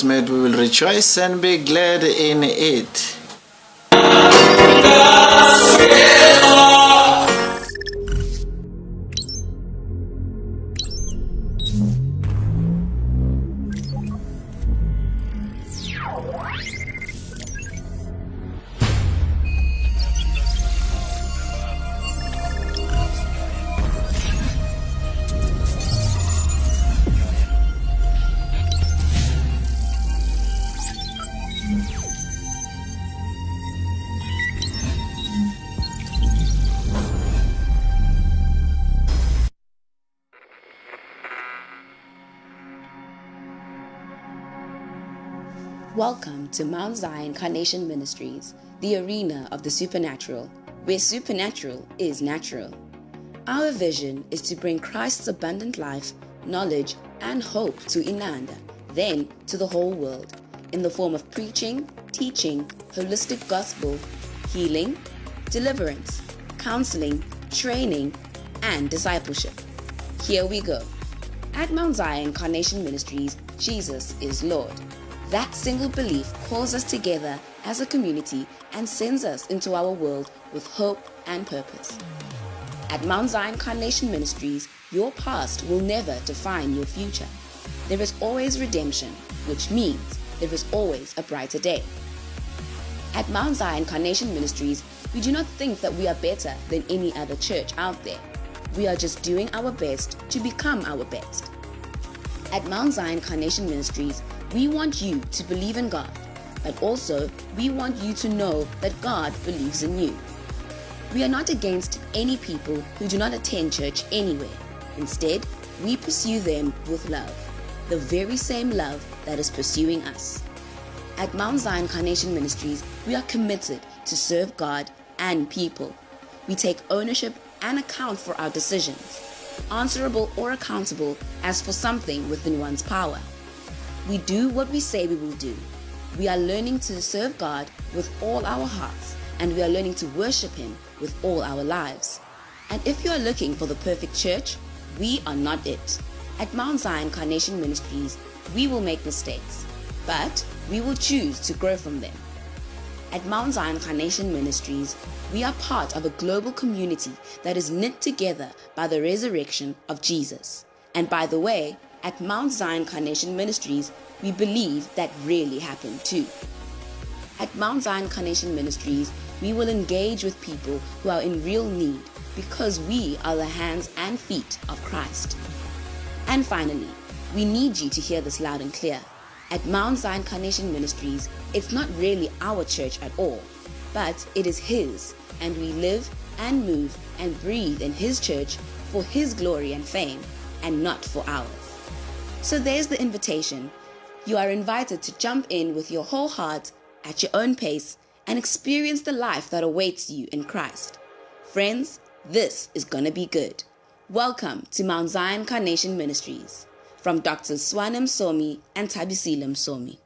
made. We will rejoice and be glad in it. To Mount Zion Carnation Ministries, the arena of the supernatural, where supernatural is natural. Our vision is to bring Christ's abundant life, knowledge, and hope to Inanda, then to the whole world, in the form of preaching, teaching, holistic gospel, healing, deliverance, counseling, training, and discipleship. Here we go. At Mount Zion Carnation Ministries, Jesus is Lord. That single belief calls us together as a community and sends us into our world with hope and purpose. At Mount Zion Carnation Ministries, your past will never define your future. There is always redemption, which means there is always a brighter day. At Mount Zion Carnation Ministries, we do not think that we are better than any other church out there. We are just doing our best to become our best. At Mount Zion Carnation Ministries, we want you to believe in God, but also we want you to know that God believes in you. We are not against any people who do not attend church anywhere. Instead, we pursue them with love, the very same love that is pursuing us. At Mount Zion Carnation Ministries, we are committed to serve God and people. We take ownership and account for our decisions, answerable or accountable as for something within one's power. We do what we say we will do. We are learning to serve God with all our hearts, and we are learning to worship Him with all our lives. And if you are looking for the perfect church, we are not it. At Mount Zion Carnation Ministries, we will make mistakes, but we will choose to grow from them. At Mount Zion Carnation Ministries, we are part of a global community that is knit together by the resurrection of Jesus. And by the way, at Mount Zion Carnation Ministries, we believe that really happened too. At Mount Zion Carnation Ministries, we will engage with people who are in real need because we are the hands and feet of Christ. And finally, we need you to hear this loud and clear. At Mount Zion Carnation Ministries, it's not really our church at all, but it is His, and we live and move and breathe in His church for His glory and fame, and not for ours. So there's the invitation. You are invited to jump in with your whole heart at your own pace and experience the life that awaits you in Christ. Friends, this is going to be good. Welcome to Mount Zion Carnation Ministries from Dr. Swanim Somi and Tabisilam Somi.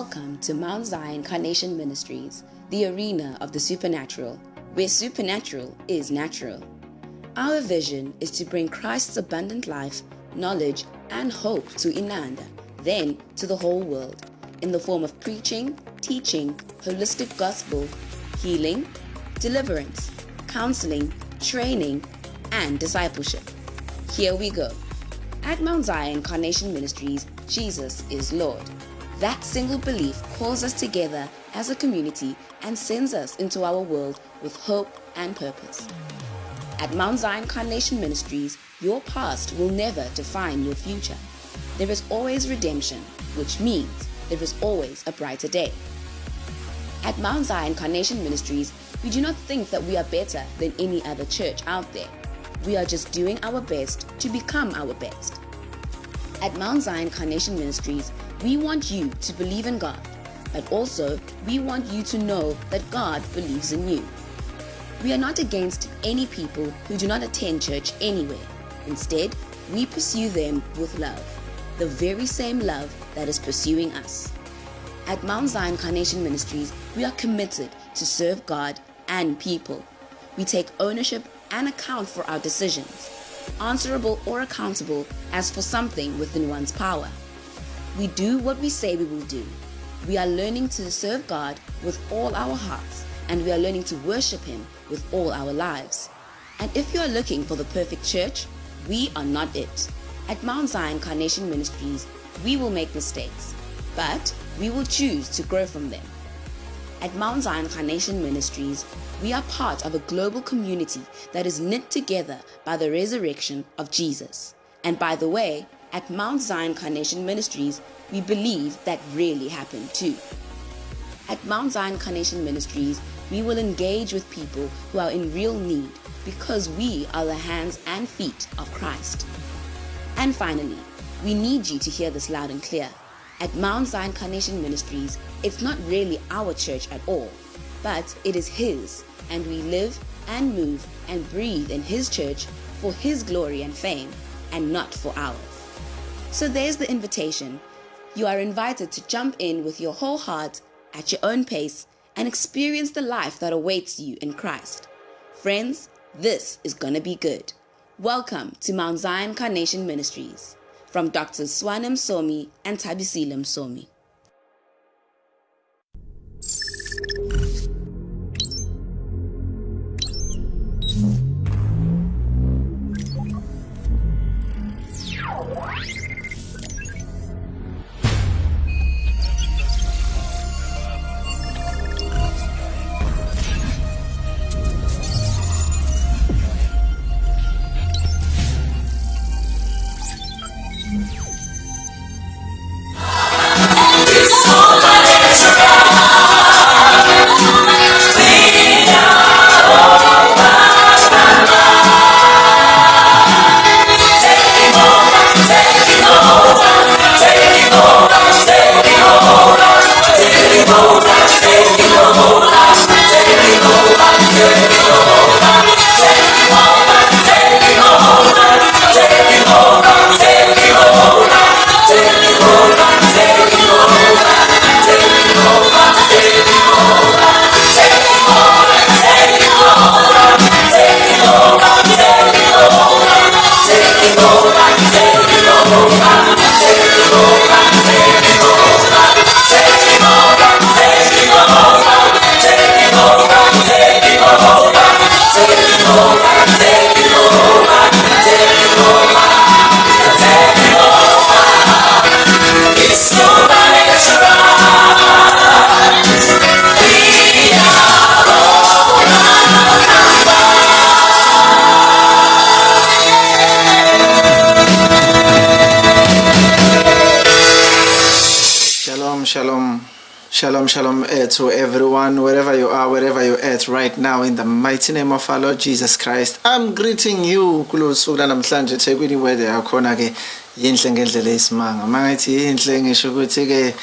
Welcome to Mount Zion Carnation Ministries, the arena of the supernatural, where supernatural is natural. Our vision is to bring Christ's abundant life, knowledge, and hope to Inanda, then to the whole world, in the form of preaching, teaching, holistic gospel, healing, deliverance, counseling, training, and discipleship. Here we go. At Mount Zion Carnation Ministries, Jesus is Lord. That single belief calls us together as a community and sends us into our world with hope and purpose. At Mount Zion Carnation Ministries, your past will never define your future. There is always redemption, which means there is always a brighter day. At Mount Zion Carnation Ministries, we do not think that we are better than any other church out there. We are just doing our best to become our best. At Mount Zion Carnation Ministries, we want you to believe in God, but also we want you to know that God believes in you. We are not against any people who do not attend church anywhere. Instead, we pursue them with love, the very same love that is pursuing us. At Mount Zion Carnation Ministries, we are committed to serve God and people. We take ownership and account for our decisions, answerable or accountable as for something within one's power. We do what we say we will do. We are learning to serve God with all our hearts, and we are learning to worship Him with all our lives. And if you are looking for the perfect church, we are not it. At Mount Zion Carnation Ministries, we will make mistakes, but we will choose to grow from them. At Mount Zion Carnation Ministries, we are part of a global community that is knit together by the resurrection of Jesus. And by the way, at Mount Zion Carnation Ministries, we believe that really happened too. At Mount Zion Carnation Ministries, we will engage with people who are in real need because we are the hands and feet of Christ. And finally, we need you to hear this loud and clear. At Mount Zion Carnation Ministries, it's not really our church at all, but it is His, and we live and move and breathe in His church for His glory and fame, and not for ours. So there's the invitation. You are invited to jump in with your whole heart at your own pace and experience the life that awaits you in Christ. Friends, this is gonna be good. Welcome to Mount Zion Carnation Ministries from Dr. Swanim Somi and Tabisilam Somi. To everyone, wherever you are, wherever you're at right now, in the mighty name of our Lord Jesus Christ. I'm greeting you kulo suku lanamhlanje eThekwini weather yakhona ke yinhle ngendlela esimanga. Mangathi yinhle ngisho ukuthi ke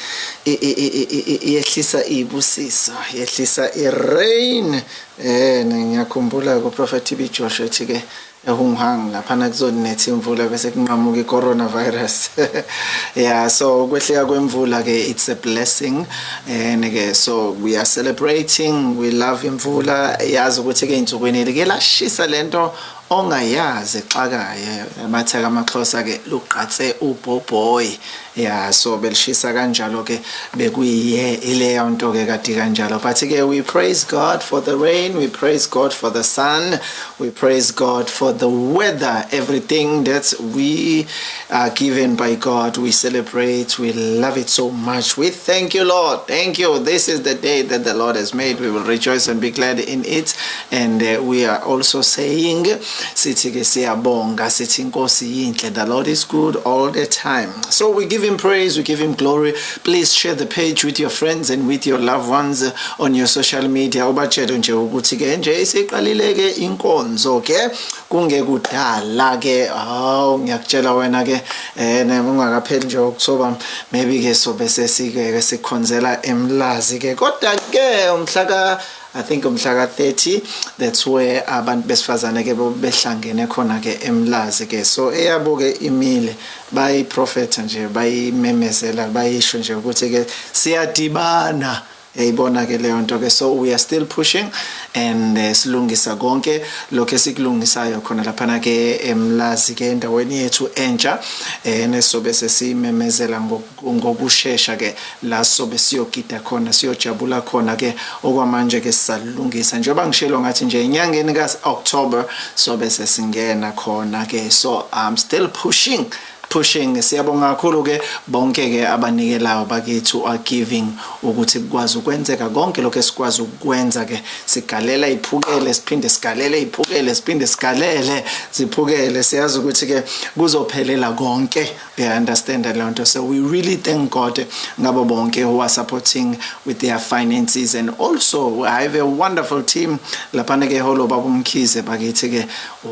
yehlisa ibusiso, yehlisa irain. Eh ngiyakhumbula ku Prophet Joshua ethi ke ehunghang laphana kuzonethi imvula bese kunqamuka i-coronavirus. Yeah so kwehlika kwemvula ke it's a blessing. And ke so we are celebrating we love imvula. Yazi ukuthi ke insukwini ke lashisa lento. Ongayazi exakayo amatheka amaxhosa ke luqatse ubhobhoyi. Yeah so belishisa kanjalo ke bekuyiye ileyo nto ke kade kanjalo. But we praise God for the rain we praise God for the sun we praise God for the weather everything that we are given by God. We celebrate we love it so much. We thank you Lord. Thank you. This is the day that the Lord has made. We will rejoice and be glad in it. And uh, we are also saying sithi ke siyabonga sithi inkosi yinhle the lord is good all the time. So we give him praise we give him glory. Please share the page with your friends and with your loved ones on your social media. Ubatshele nje ukuthi ke nje isiqalile ke inkonzo ke. Kungekudala ke hawu ngiyakutshela wena ke eh ungakapheli nje October maybe ke sobe sesike sikhonzela emlazi ke. Kodwa ke umhla ka I think umhla ka30 that's where abantu besifazane ke behlangene khona ke emlazi ke so eyabo ke imile bayi prophet nje bayimemezela bayisho nje ukuthi ke siyadibana. Yayibona ke leyo nto ke so we are still pushing and uh, silungisa konke lokho esikulungisayo khona laphana ke emlazi ke endaweni yethu entsha eh nesobe sesimemezela ngokusheshsha ke la sobe siyogida khona siyojabula khona ke okwamanje ke sisalungisa. Njengoba ngishilo ngathi nje enyangeni ka October sobe sesingena khona ke so i'm still pushing pushing. Siyabonga kakhulu ke bonke ke abanikelayo bakethu are giving ukuthi kukwazi ukwenzeka konke lokho esikwazi ukwenza ke sigalela iphukele siphinde sigalele iphukele siphinde sigalele ziphukele. Siyazi ukuthi ke kuzophelela konke. We understand leyo nto? So we really thank God ngabo bonke who are supporting with their finances and also I have a wonderful team. Lapha ke holo babumkhize bakithi ke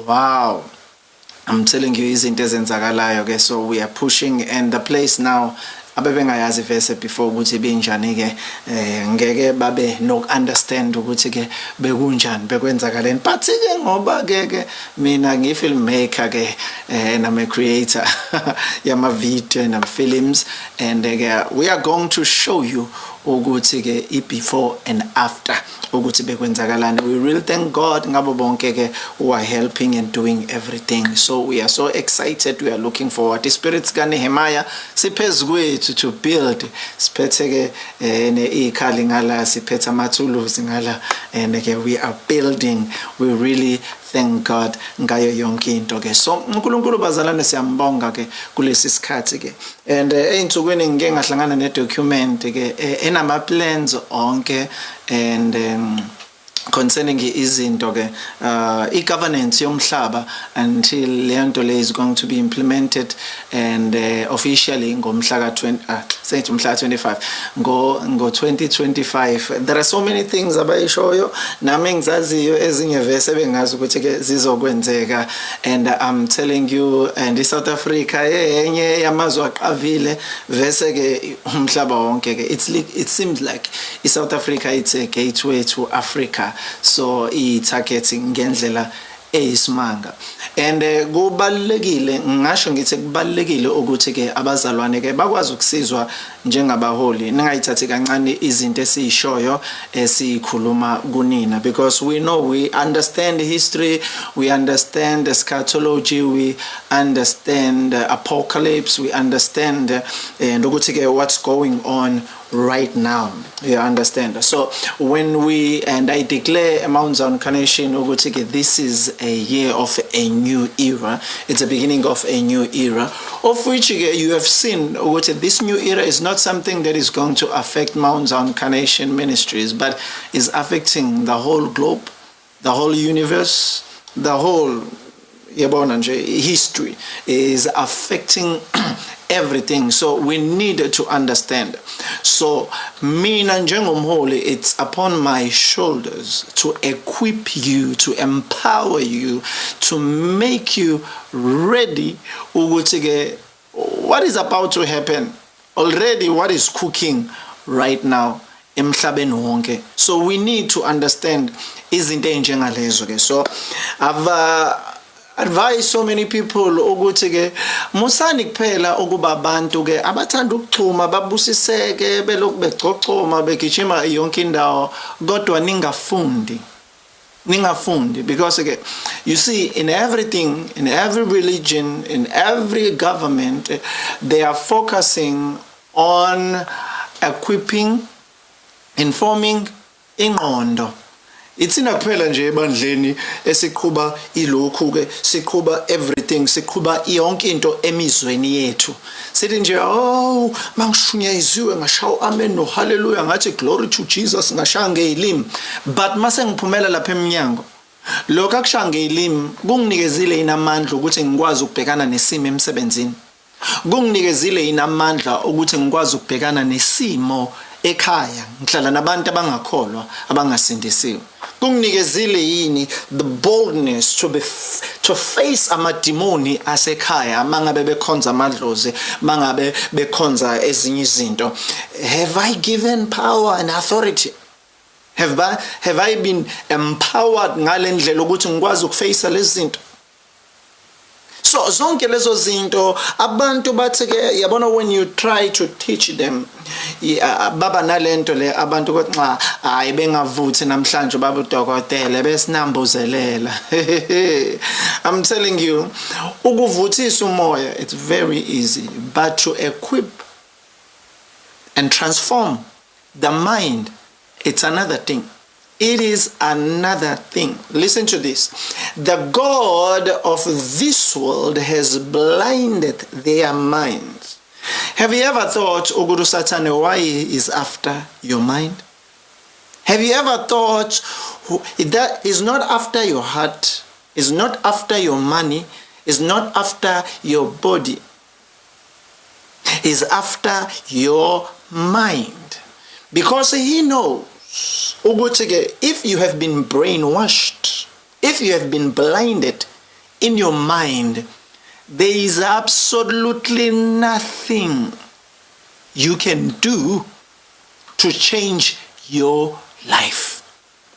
wow. I'm telling you izinto ezenzakalayo ke so we are pushing and the place now abebengayazi vese before ukuthi benjani ke eh ngeke babe no understand ukuthi ke bekunjani bekwenzakaleni but ke ngoba ke ke mina ngi filmmaker ke eh and I'm a creator yama video and films and ke we are going to show you ukuthi ke i before and after ukuthi bekwenzakalani. We really thank God ngabo bonke ke who are helping and doing everything. So we are so excited. We are looking forward. The spirits ka Nehemiah siphezulu kwethu to build. Siphethe ke eh, ikhali ngala siphethe amathuluzi ngala and ke we are building. We really thank God ngayo yonke into ke. So uNkulunkulu bazalane siyambonga ke kulesi sikhathi ke. And einsukwini ngike ngahlangana ne document ke eh, enama plans onke and um, concerning izinto ke uh i-governance yomhlaba until leyo nto le is going to be implemented and uh, officially ngomhla ka 20 uh, sethi umhla 25 ngo ngo 2025 there are so many things abayishoyo nami ngizaziyo ezinye vese bengazi ukuthi ke zizokwenzeka. And i'm telling you and iSouth Africa yenye yamazwe aqavile vese ke umhlaba wonke ke it's it seems like iSouth Africa it's a gateway to Africa. So i-targeting ngendlela eyisimanga. And eh, kubalekile ngisho ngithi kubalekile ukuthi ke abazalwane ke bakwazi ukusizwa njengabaholi. Ningayithathi kancane izinto esiyishoyo esikhuluma kunina. Because we know we understand history we understand eschatology we understand apocalypse we understand and ukuthi ke what's going on right now. You understand? So when we and i declare mount zion carnation ukuthi this is a year of a new era. It's the beginning of a new era of which you have seen ukuthi this new era is not something that is going to affect mount zion carnation ministries but is affecting the whole globe the whole universe the whole history is affecting everything. So we need to understand. So mina njengomholi it's upon my shoulders to equip you to empower you to make you ready ukuthi ke what is about to happen? Already what is cooking right now emhlabeni wonke. So we need to understand izinto ey'njengalezo-ke so ava advise so many people ukuthi ke musani kuphela ukuba abantu ke abathanda ukuchuma babusiseke belokhu begcogcoma begijima yonke indawo kodwa ningafundi. Ningafundi because ke you see in everything in every religion in every government they are focusing on equipping informing ingqondo ithina kuphela nje ebandleni esiqhuba ilokhu ke siqhuba everything siqhuba yonke into emizweni yethu. Sithi nje oh mangishunyayisiwe ngashawo amen no hallelujah ngathi glory to Jesus ngashaya ngeilimi but mase ngiphumela lapha eminyango lokho akushaya ngelimi kunginikezile inamandla ukuthi ngikwazi ukubhekana nesimo emsebenzini. Kunginikezile inamandla ukuthi ngikwazi ukubhekana nesimo ekhaya ngihlala nabantu abangakholwa abangasindisiwe. Kunginikezile yini? The boldness to be to face amadimoni asekhaya mangabe bekhonza amadlozi mangabe bekhonza ezinye izinto. Have i given power and authority? Have I, have I been empowered ngalendlela ukuthi ngikwazi ukuface lezi zinto? So zonke lezo zinto abantu bathi ke yabona when you try to teach them baba nalento le abantu kothi nxa hayi bengavuthi namhlanje baba udokotela besinambuzelela i'm telling you ukuvuthisa umoya it's very easy but to equip and transform the mind it's another thing. It is another thing. Listen to this. The God of this world has blinded their minds. Have you ever thought, Oguru Satane, why is after your mind? Have you ever thought that is not after your heart, is not after your money, is not after your body, is after your mind? Because he knows if you have been brainwashed if you have been blinded in your mind there is absolutely nothing you can do to change your life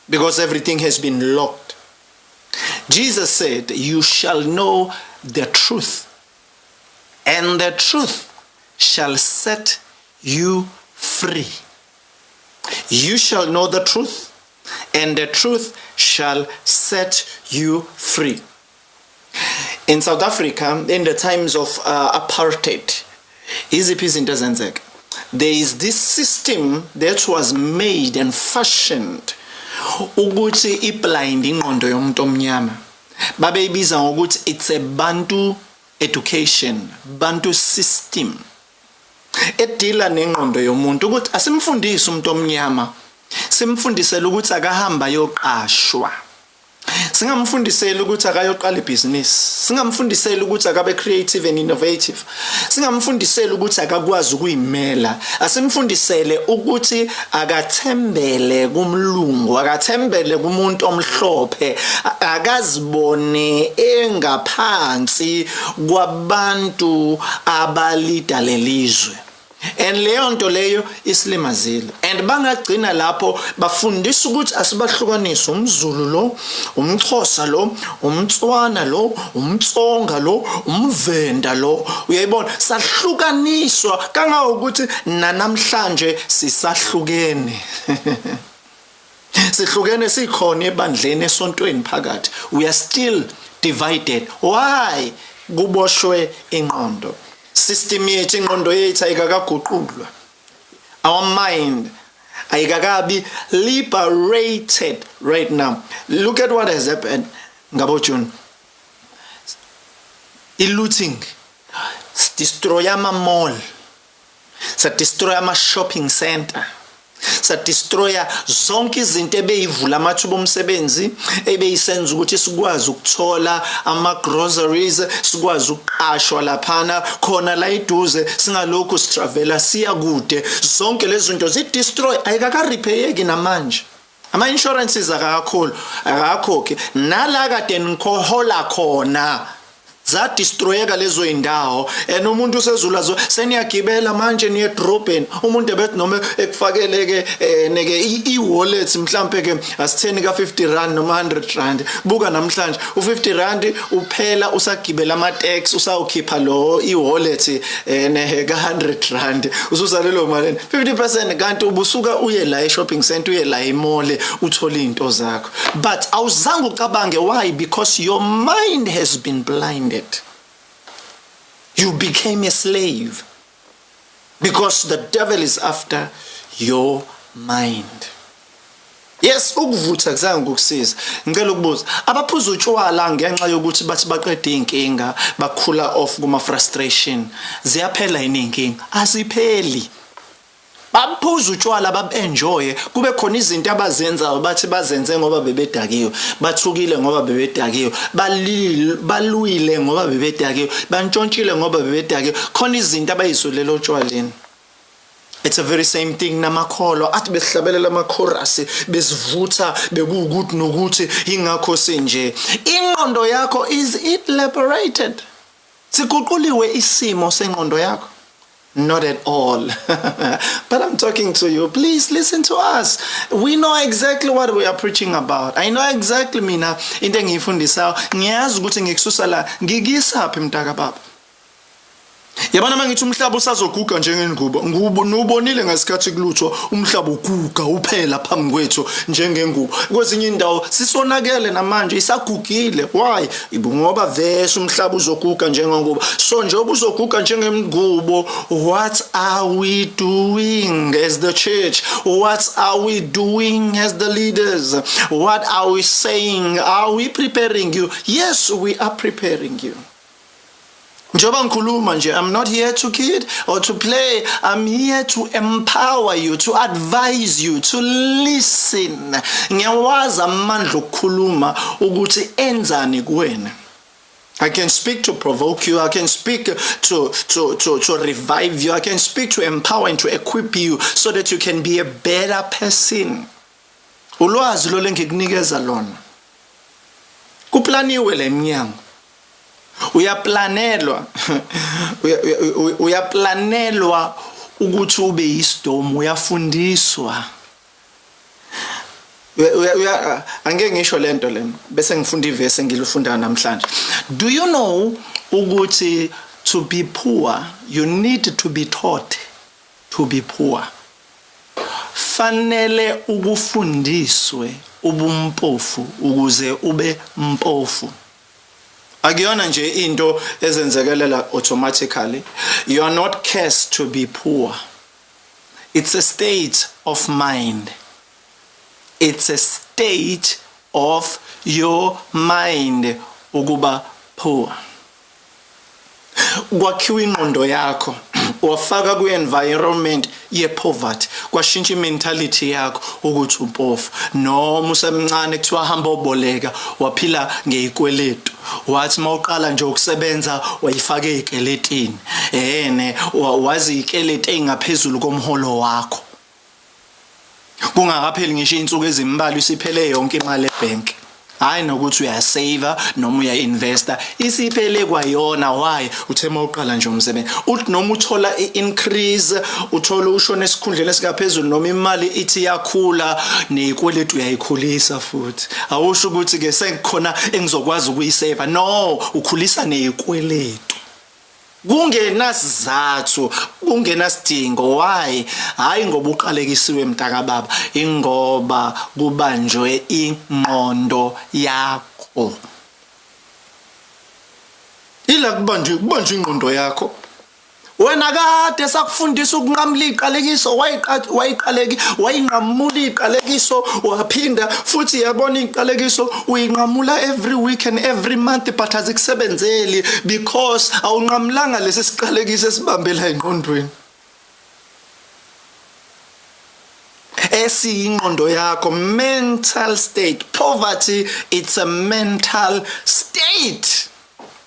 because everything has been locked jesus said you shall know the truth and the truth shall set you free you shall know the truth, and the truth shall set you free. In South Africa, in the times of uh, apartheid, iziphi izinto ezenzeka? There is this system that was made and fashioned ukuthi iblind ingqondo yomuntu omnyama. Babeyibiza ngokuthi it's a bantu education bantu system. Edila nengqondo yomuntu ukuthi asimfundise umuntu omnyama simfundisele ukuthi akahamba yoqashwa singamfundiseli ukuthi akayoqala ibhizinisi. Singamfundiseli ukuthi akabe creative and innovative. Singamfundiseli ukuthi akakwazi ukuyimela. Asimfundisele ukuthi akathembele kumlungu akathembele kumuntu omhlophe akazibone engaphansi kwabantu abalida lelizwe. And leyo nto leyo isilimazile and bangagcina lapho bafundisa ukuthi asibahlukanise umzulu lo umxhosa lo umtswana lo umtsonga lo umvenda lo. Uyayibona? Sahlukaniswa kangangokuthi nanamhlanje sisahlukene. Sihlukene sikhona ebandleni esontweni phakathi. We are still divided. Why? Kuboshwe inqondo system yethu ingqondo yethu ayikakaguqulwa. Our mind ayikakabi liberated right now. Look at what has happened. Ngabo June i-looting destroy ama mall sa destroy ama shopping center. Sadestroya zonke izinto ebeyivula amathuba omsebenzi ebeyisenza ukuthi sikwazi ukuthola ama-groceries sikwazi ukuqashwa laphana khona la iduze singalokhu sitravela siya kude. Zonke lezi zinto zi-destroy ayikaka-repheyeki namanje. Ama-insurances akakakhulu akakakhokhi nala kade nikhohola khona zadistroyeka lezo indawo. And umuntu usezula zo seniyagibela manje niye edrobheni umuntu ebethi noma ekufakeleke eh, neke i-wallet mhlambe ke asitheni ka 50 rand noma 100 rand. Buka namhlanje u50 rand uphela usagibela ama tax usawukhipha lo i-wallet eh, ne ka 100 rand ususalelo mali 50% kanti ubusuka uye la e-shopping center uye la emole uthola izinto zakho. But awuzange ucabange why? Because your mind has been blinded. You became a slave because the devil is after your mind. Yes ukuvutha kuzange ukusiza ngicela ukubuza abaphuza utshwala ngenxa yokuthi bathi baqeda inkinga bakhula off kuma frustration ziyaphela yini inkinga asipheli baphuza utshwala babenjoye kube khona izinto abazenzayo bathi bazenze ngoba bebedakiwe bathukile ngoba bebedakiwe balwile ngoba bebedakiwe bantshontshile ngoba bebedakiwe. Khona izinto abayisulela otshwaleni. It's a very same thing namakholo athi besihlabelela amakhorasi besivutha bekuwukuthi nokuthi ingakho senje. Ingqondo yakho is it liberated? Siguquliwe isimo sengqondo yakho. Not at all. but I'm talking to you. Please listen to us. We know exactly what we are preaching about. I know exactly mina into engiyifundisayo. Ngiyazi ukuthi ngikususa la ngikisaphi mntaka baba. Yabona mangithi umhlaba usazoguga njengengubo ngubo nubonile ngesikhathi kulutho umhlaba uguga uphela phambi kwethu njengengubo. Kwezinye indawo sisonakele namanje isagugile. Why? Ngoba vese umhlaba uzoguga njengengubo. So njengoba uzoguga njengengubo what are we doing as the church? What are we doing as the leaders? What are we saying? Are we preparing you? Yes we are preparing you. Ngikhuluma nje i'm not here to kid or to play i'm here to empower you to advise you to listen ngiyawazi amandla okukhuluma ukuthi enzani kuwena I can speak to provoke you. I can speak to, to, to, to revive you. I can speak to empower and to equip you so that you can be a better person. Ulwazi lo lengikunikeza lona. Kuplaniwe lemnyango. Uyaplanelwa. Uyaplanelwa ukuthi ube yisidomu uyafundiswa. Angeke ngisho lento lena bese ngifunda ivesi engilifunda namhlanje. Do you know ukuthi to be poor you need to be taught to be poor? Fanele ukufundiswe ubumpofu ukuze ube mpofu. Akuyona nje into ezenzekelela automatically. You are not cursed to be poor. It's a state of mind. It's a state of your mind ukuba poor. Kwakhiwa ingqondo yakho wafaka kwi-environment ye-poverty. Kwashintsha i-mentality yakho ukuthi umpofu noma usemncane kuthiwa hamba oboleka waphila ngeyikweletu wathi mawuqala nje ukusebenza wayifaka ey'keletini. Ene wazi iy'keleti ey'ngaphezulu komholo wakho. Kungakapheli ngisho iy'nsuku ezimbalwa isiphele yonke imali ebhenki. Hayi nokuthi uyasave noma uyainvesta. Isiphele kwayona why? Uthe mawuqala nje umsebenzi uthi noma uthola i-increase uthola ushona esikhundleni esikaphezulu noma imali ithi yakhula neyikweletu uyayikhulisa futhi. Awusho ukuthi ke sekukhona engizokwazi ukuyiseva no ukhulisa neyikweletu kungenasizathu kungenasidingo. Why? Hayi ngoba uqalekisiwe mntaka baba ingoba kubanjwe ingqondo yakho. Ila kubanjwe kubanjwe ingqondo yakho. Wena kade sakufundisa ukunqamula iqalekiso wayiqaleki wayinqamula iqalekiso waphinda futhi yabona iqalekiso uyinqamula every week and every month but azikusebenzeli because awunqamulanga lesi siqalekiso esibambela engqondweni. Esiyingqondo yakho mental state. Poverty it's a mental state.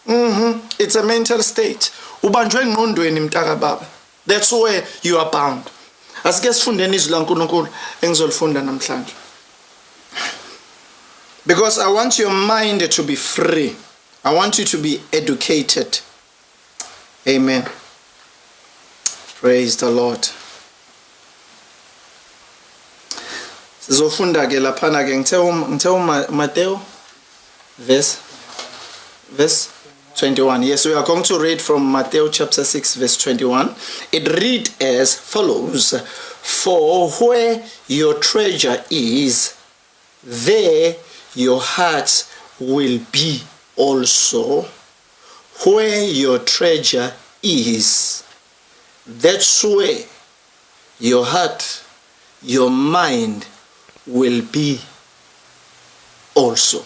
Mhm it's a mental state. Ubanjwe engqondweni mntaka baba. That's where you are bound. Asike sifundeni izwi laNkuluNkulu engizolifunda namhlanje. Because i want your mind to be free. I want you to be educated. Amen. Praise the lord. Sizofunda ke laphana ke. Ngithe ngithe vese verse verse 21. Yes, we are going to read from Matthew chapter 6, verse 21. It read as follows For where your treasure is, there your heart will be also. Where your treasure is, that's where your heart, your mind will be also.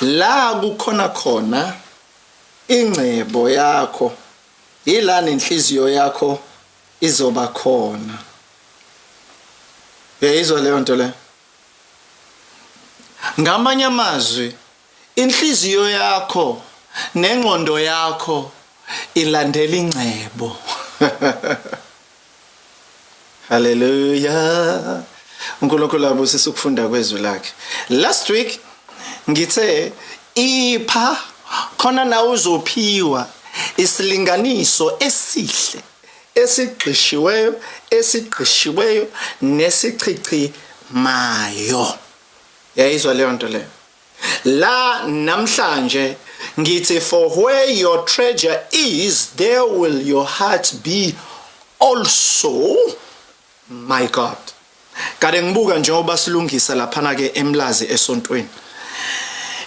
La kukhona khona ingcebo yakho ilana inhliziyo yakho izoba khona. Uyayizwa leyo nto le? Ngamanye amazwi inhliziyo yakho nengqondo yakho ilandela ingcebo. Haleluya uNkulunkulu abusisa ukufunda kwezwi lakhe. Last week ngithe ipha khona na uzophiwa isilinganiso esihle esigqishiweyo esigqishiweyo nesichichi mayo yayizwa leyo nto leyo? La namhlanje ngithi for where your treasure is there will your heart be also my god. Kade ngibuka njengoba silungisa laphana ke emlazi esontweni.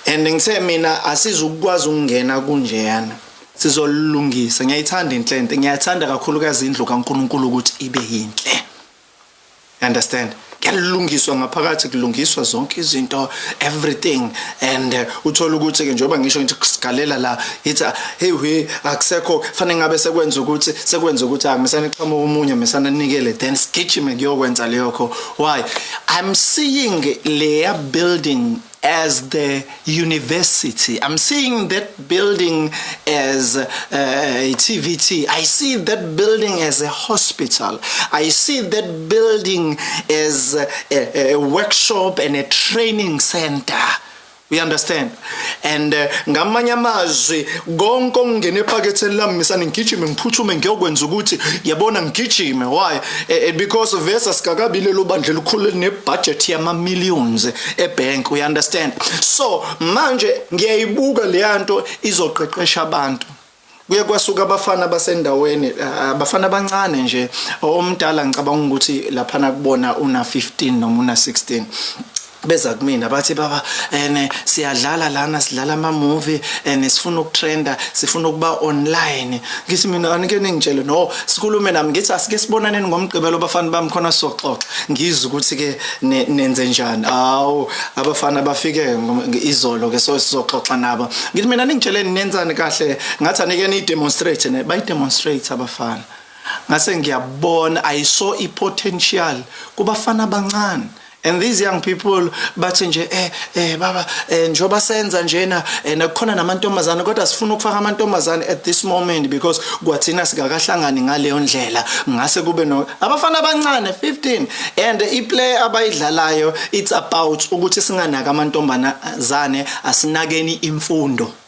And ngithe mina asizukwazi ukungena kunjeyana. Sizolungisa. Ngiyayithanda inhlente ngiyathanda kakhulukazi indlu kaNkuluNkulu ukuthi ibe yinhle. Understand? Kuyalungiswa ngaphakathi kulungiswa zonke izinto everything. And uh, uthola ukuthi ke njengoba ngisho ngithi sigalela la ithi hey we akusekho fanele ngabe sekwenza ukuthi sekwenza ukuthi angisana iqhamuka umunye mesana nikele then sigijime kuyokwenza leyokho why? I'm seeing leya building as the university. I'm seeing that building as uh, a TVT. I see that building as a hospital. I see that building as a, a workshop and a training center. We understand. And uh, ngamanye amazwi konke okungena ephaketheni lami misana ngigijime ngiphuthume ngiyokwenza ukuthi yabona ngigijime. Why? Uh, because versus kakabile lo bandle likhulu nebudget yama millions ebank. We understand. So manje ngiyayibuka leyanto izoqeqesha abantu. Kuye kwasuka abafana basendaweni abafana abancane nje. Omdala ngicabanga ukuthi laphana kubona una 15 noma una 16 beza kumina bathi baba ene siyadlala lana sidlala ama movie ene sifuna ukutrenda sifuna ukuba online. Ngithi mina anike ningitshele no sikhulume nami ngithi asike sibonaneni ngomgqibelo bafana bami khona soxoxa ngizwe ukuthi ke nenze njani. Awu abafana bafike izolo ke so sizoxoxa nabo. Ngithi mina ningitsheleni nenzani kahle? Ngathi anike ni demonstrate ne bayi demonstrate abafana. Ngase ngiyabona i saw i potential kubafana abancane and these young people bathi nje eh eh baba eh njoba senza njena eh nakukhona namantombazana kodwa sifuna ukufaka amantombazana at this moment because kwathina sikakahlangani ngaleyo ndlela. Ngase kube no abafana abancane 15 and iplay abayidlalayo it's about ukuthi singanaka amantombazane asinakeni imfundo.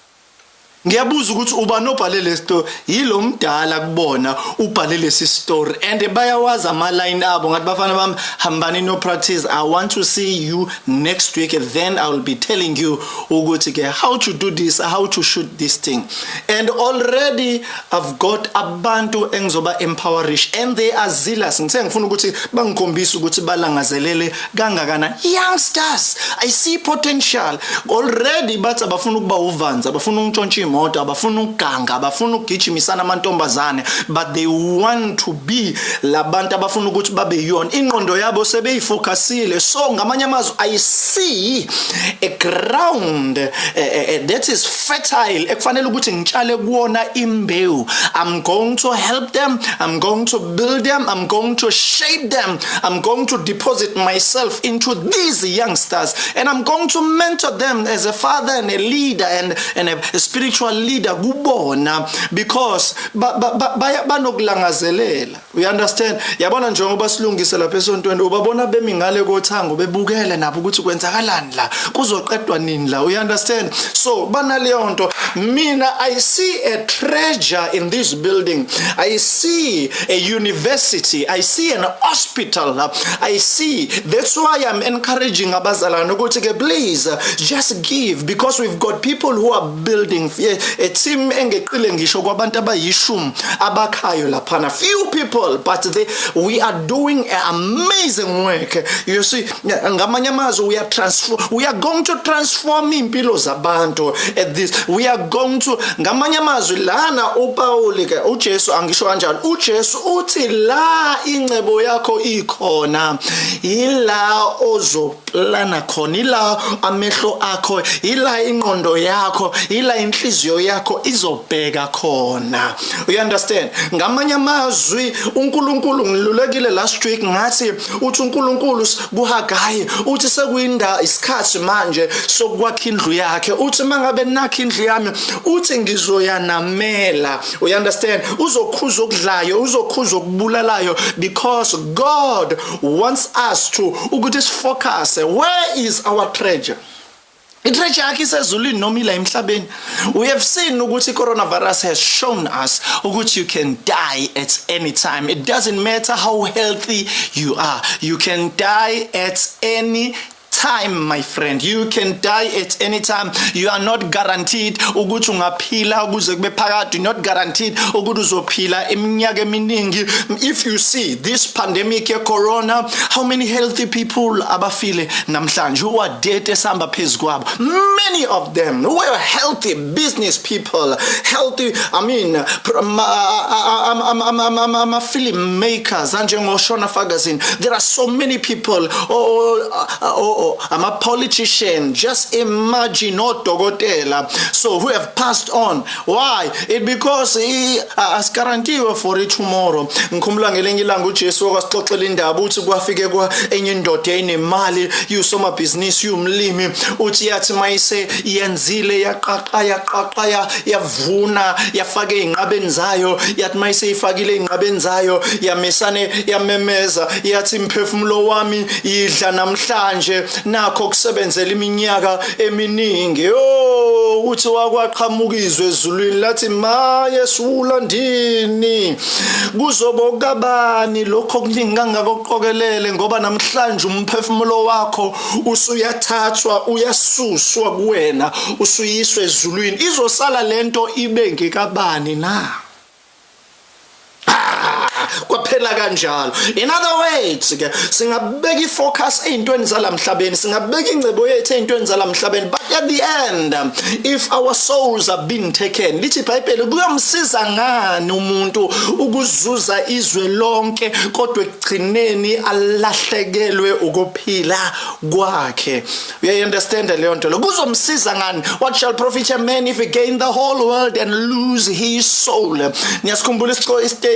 Ngiyabuza ukuthi uba nobhale le story yilo mdala kubona ubhale lesi story and bayawazi ama line abo ngathi bafana bami hambani no practice i want to see you next week then i will be telling you ukuthi ke how to do this how to shoot this thing. And already i've got abantu engizoba empowerish and they are zealous. Ngithe ngifuna ukuthi bangikhombisa ukuthi balangazelele kangakana youngsters i see potential. Already bathi abafuna ukuba uvanza abafuna ungitshontsha imoto abafuna ukuganga abafuna ukugijimisana amantombazane but they want to be labantu abafuna ukuthi babe yona. Ingqondo yabo sebeyifocusile so ngamanye amazwi i see a ground uh, uh, that is fertile ekufanele ukuthi ngitshale kuwona imbewu. I'm going to help them i'm going to build them i'm going to shape them i'm going to deposit myself into these youngsters and i'm going to mentor them as a father and a leader and, and a spiritual spiritual leader kubona because banokulangazelela. We understand? Yabona njengoba silungise lapha esontweni ubabona bemi ngale kothango bebukele nabo ukuthi kwenzakalani la kuzoqedwa nini la? We understand? So banaleyo nto mina i see a treasure in this building. I see a university. I see an hospital i see that's why i'm encouraging abazalwane ukuthi ke please just give because we've got people who are building a team engeqile ngisho kwabantu abayishumi abakhayo laphana. Few people but they we are doing an amazing work. You see ngamanye amazwi we are transform we are going to transform impilo zabantu at this. We are going to ngamanye amazwi lana uPaul ke uJesu angisho kanjalo uJesu uthi la incebo yakho ikhona ila ozoplana khona ila amehlo akho ila ingqondo yakho ila inhliziyo inhliziyo yakho izobheka khona. You understand? Ngamanye amazwi uNkulunkulu ngilulekile last week ngathi uthi uNkulunkulu kuHagayi uthi sekuyinda isikhathi manje sokwakha indlu yakhe. Uthi mangabe nakha indlu yami uthi ngizoyanamela. You understand? Uzokhuza okudlayo uzokhuza okubulalayo because God wants us to ukuthi sifocus where is our treasure? We have seen ukuthi coronavirus has shown us ukuthi you can die at any time. It doesn't matter how healthy you are. You can die at any time my friend you can die at any time you are not guaranteed ukuthi ungaphila not guaranteed if you see this pandemic corona how many healthy people who are dead many of them were healthy business people healthy i mean ama film makers Shona Ferguson there are so many people oh, oh, oh ama politician just imagine odokotela. So who have passed on? Why? It because asiguaranteewe for it tomorrow. Ngikhumula ngelinye ilanga uJesu wasixoxela indaba uthi kwafike kwa enye indoda enemali yusoma business yumlimi uthi yathi mayise yenzile yaqaqa yaqaqa yavuna yafaka einqabeni zayo. Yathi mayise ifakile einqabeni zayo yamesane yamemeza. Yathi imphefumulo wami yidla namhlanje. Nakho kusebenzela iminyaka eminingi. Oh uthi wakwaqhamuka izwe ezulwini lathi maye sulandini kuzobokabani lokho kuningi kangakoqokelele ngoba namhlanje umphefumulo wakho usuyathathwa uyasuswa kuwena usuyiswa ezulwini. Izosala lento ibe ngekabani na? Kwaphela kanjalo. In other words ke singabeka ifocus ezintweni zalamhlabeni singabeka ingcebo yethu ezintweni zalamhlabeni but at the end if our souls are being taken lithi iBhayibheli kuyomsiza ngani umuntu ukuzuza izwe lonke kodwa ekugcineni alahlekelwe ukuphila kwakhe? You understand leyo nto lo kuzomsiza ngani? What shall profit a man if he gain the whole world and lose his soul? Niyasikhumbula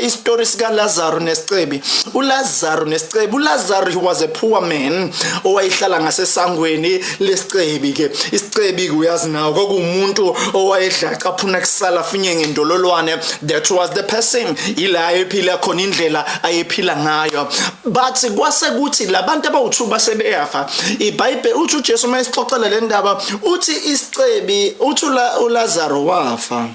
isistory sika uLazaro nesicebi uLazaro nesicebi uLazaro he was a poor man owayehlala ngasesangweni lesicebi ke. isicebi uyazi nawo kokumuntu owayedla caphuna kusala finye ngendololwane. That was the person. Ila ephila khona indlela ayephila ngayo. But kwase kuthi labantu abawuthuba sebeyafa iBhayibheli uthi uJesu mayisixoxela le ndaba uthi isicebi uthi uLazaro wafa.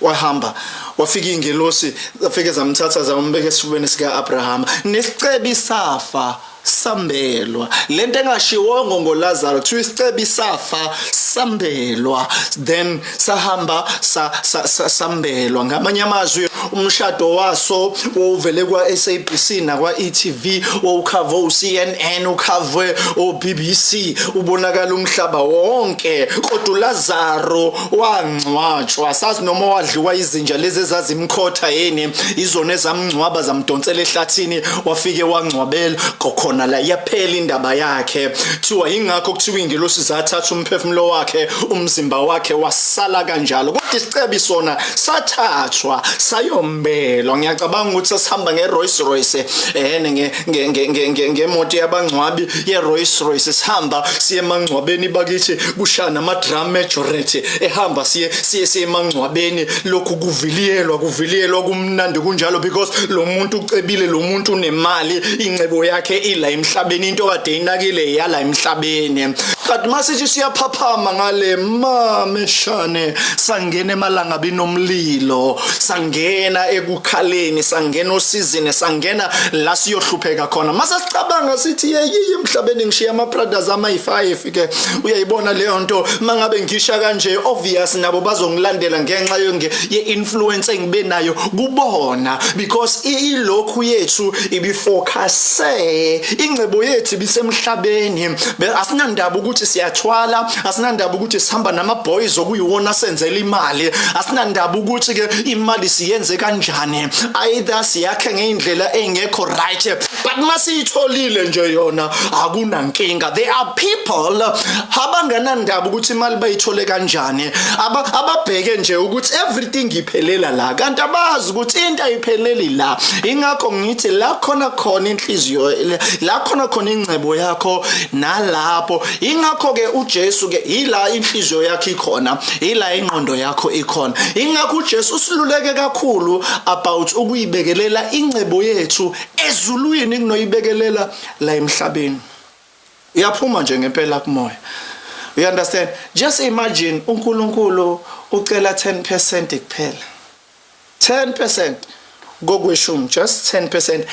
wahamba wafika iy'ngelosi zafike zamthatha zambeka esifubeni sika-abrahama. Nesicebi safa sambelwa. Lento engashiwongo ngolazaro kuthiwa isicebi isafa sambelwa. Then sahamba sa, sa, sa, sambelwa. Ngamanye amazwi umshado waso wovele kwa SABC nakwa ETV wowukhava uCNN ukhavwe oBBC ubonakala umhlaba wonke. Kodwa uLazaro wangcwatshwa. Sazi noma wadliwa izinja lezi ezazimkhotha yini? Izona ezamngcwaba zamdonsela ehlathini wafike wangcwabela. Kokhona khona la yaphela indaba yakhe. Kuthiwa ingakho kuthiwa ingelosi zathatha umphefumulo wakhe umzimba wakhe wasala kanjalo. Kodwa isicebi sona sathathwa sayombelwa. Ngiyacabanga ukuthi sasihamba ngeRolls Royce ehene ngemoto yabangcwabi yeRolls Royce sihamba siye emangcwabeni bakithi kushana ama drum majority ehamba siye siye siye emangcwabeni. Lokhu kuviliyelwa kuviliyelwa kumnandi kunjalo because lo muntu ucebile lo muntu unemali ingcebo yakhe ila emhlabeni into kade inakile yala emhlabeni. Kanti masithi siyaphaphama ngale mameshane sangena emalanga binomlilo sangena ekukhaleni sangena osizini sangena la siyohlupheka khona. Mase sicabanga sithi yeyi emhlabeni ngishiya ama brothers amayi5 ke uyayibona leyo nto? Mangabe ngisha kanje obvious nabo bazongilandela ngenxa ye influence engibe nayo kubona because ilokhu yethu ibifocuse ingcebo yethu ibisemhlabeni. Asinandaba ukuthi siyathwala asinandaba ukuthi sihamba nama boys okuyiwona senzela imali. Asinandaba ukuthi ke imali siyenze siyenze kanjani. Either siyakhe ngeindlela engekho right but masiyitholile nje yona akunankinga. There are people abangenandaba ukuthi imali bayithole kanjani. Aba ababheke nje ukuthi everything iphelela la kanti abazi ukuthi into ayipheleli la. Ingakho ngithi la khona khona inhliziyo la khona khona ingcebo yakho nalapho. Ingakho ke uJesu ke ila inhliziyo yakhe ikhona ila ingqondo yakho ikhona. Ingakho uJesu usiluleke kakhulu about ukuyibekelela ingcebo yethu ezulwini kunoyibekelela la emhlabeni. Iyaphuma nje ngempela kumoya. You understand? Just imagine uNkulunkulu ucela 10% kuphela. 10% kokweshumi just 10%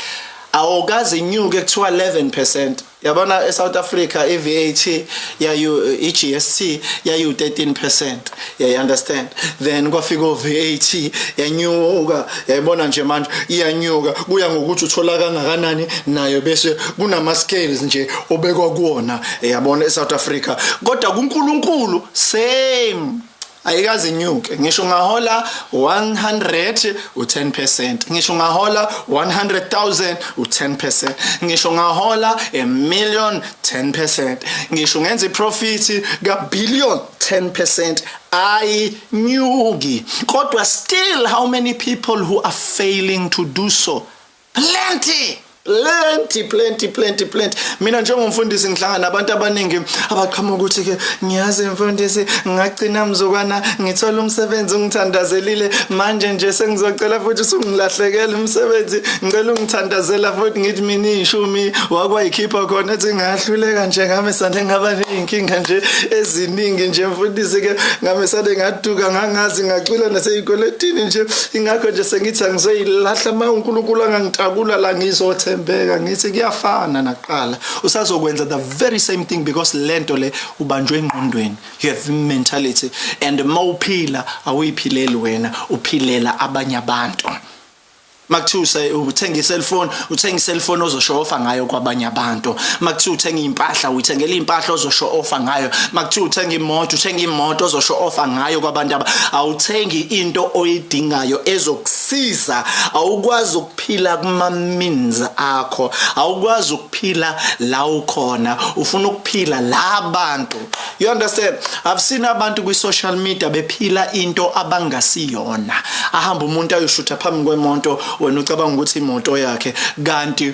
awukazi inyuke kuthiwa 11% yabona eSouth Africa iVAT yayu iGST yayu 13% yeah you understand? Then kwafika uVAT yanyuka. Yayibona nje manje iyanyuka. Kuya ngokuthi uthola kangakanani nayo bese kunama scales nje obekwa kuona yabona eSouth Africa. Kodwa kuNkulunkulu same. Ayikazi inyuke. Ngisho ngahola 100 u10% ngisho ngahola 100000 u10% ngisho ngahola a million 10% ngisho ngenza iprofit ka billion 10% ayinyuki. Kodwa still how many people who are failing to do so? Plenty. Plenty plenty plenty plenty. Mina njengomfundisi ngihlangana nabantu abaningi abaqhamuka ukuthi ke ngiyazi mfundisi ngagcina mzukwana ngithola umsebenzi ungithandazelile manje nje sengizocela futhi usungilahlekela umsebenzi. Ngicela ungithandazela futhi ngithi mina ishumi wakwayikhipha khona ethi ngahluleka nje ngame sande ngaba neyinkinga nje eziningi nje mfundisi ke ngame sande ngaduka ngangazi ngacwila naseyikoletini nje. Ingakho nje sengithi angizoyilahla ma uNkulunkulu angangitakula la ngizothe. Uyathembeka ngithi kuyafana naqala usazokwenza the very same thing because lento le ubanjwe engqondweni. You have mentality. And mawuphila awuyiphileli wena uphilela abanye abantu. Makuthiwa uthenga iselfone uthenga iselfone ozoshow offer ngayo kwabanye abantu. Makuthiwa uthenga impahla uyithengela impahla ozoshow offer ngayo. Makuthiwa uthenga imoto uthenga imoto ozoshow offer ngayo kwabantu aba awuthengi into oyidingayo ezokusiza. Awukwazi ukuphila kuma means akho. Awukwazi ukuphila la ukhona. Ufuna ukuphila la abantu you understand? I've seen abantu kwi social media bephila into abangasiyona ahamba umuntu ayoshutha phambi kwemonto wena ucabanga ukuthi imoto yakhe kanti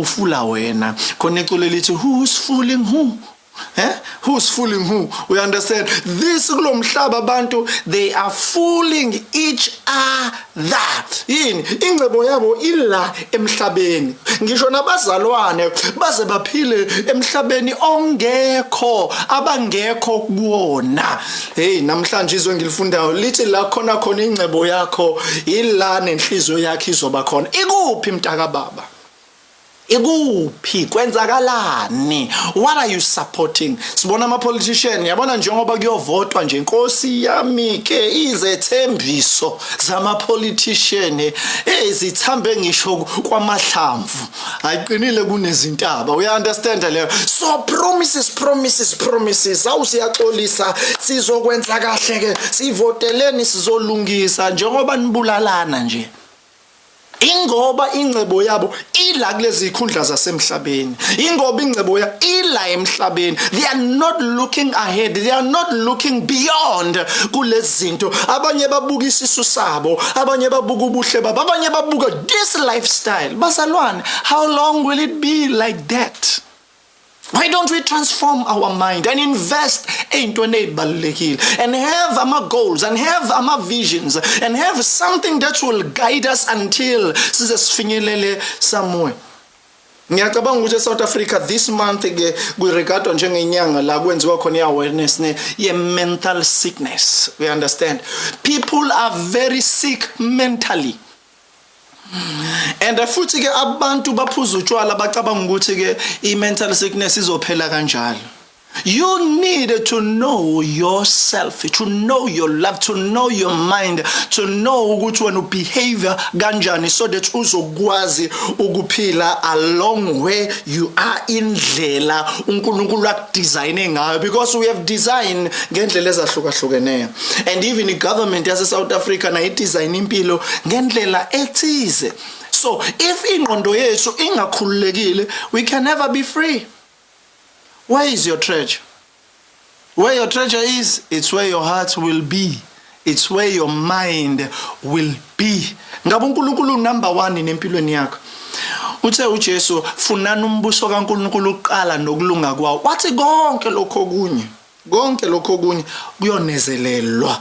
ufula wena. Khona iculo lithi who's fooling who? Eh? Who's fooling who? We understand. This kulomhlaba abantu they are fooling each other. Yini? Ingcebo yabo ila emhlabeni. Ngisho nabazalwane baze baphile emhlabeni ongekho abangekho kuwona. Hey namhlanje izwe ngilifundayo lithi la khona khona ingcebo yakho ila nenhliziyo yakhe izoba khona. Ikuphi mntaka baba? Ikuphi? Kwenzakalani? What are you supporting? Sibona ama politician yabona njengoba kuyovotwa nje inkosi yami ke izethembiso zama politician ezithambe ngisho kwamahlamvu. Ayiqinile kunezintaba uya understand leyo? So promises promises promises. Awusiyaxolisa sizokwenza kahle ke sivoteleni sizolungisa njengoba nibulalana nje. Ingoba ingcebo yabo ila kulezi ikhundla zasemhlabeni. Ingoba ingcebo ya ila emhlabeni. They are not looking ahead. They are not looking beyond kulezi zinto abanye babuka isisu sabo. Abanye babuka ubuhle babo. Abanye babuka this lifestyle. Bazalwane how long will it be like that? Why don't we transform our mind and invest ey'ntweni ey'balulekile and have ama goals and have ama visions and have something that will guide us until size sifinyelele somewhere ngiyacabanga ukuthi e-south Africa this month ke kuregardwa njengenyanga la kwenziwa khona i-awareness ne ye-mental sickness. We understand. People are very sick mentally and futhi ke abantu baphuza utshwala bacabanga ukuthi ke i-mental sickness izophela kanjalo. You need to know yourself, to know your love, to know your mind, to know ukuthi wena behavior kanjani so that uzokwazi ukuphila along where you are indlela uNkulunkulu akudesigne ngayo. Because we have design ngendlela ezahlukahlukeneyo and even the government yase South Africa na idesign impilo ngendlela ethize. So if ingqondo yethu ingakhululekile we can never be free where is your treasure? Where your treasure is, it's where your heart will be. It's where your mind will be. Ngabe uNkulunkulu number 1 nempilweni yakho. Uthe uJesu funani umbuso kaNkulunkulu uqala nokulunga kwawo. Wathi konke lokho okunye, konke lokho okunye kuyonezelelwa.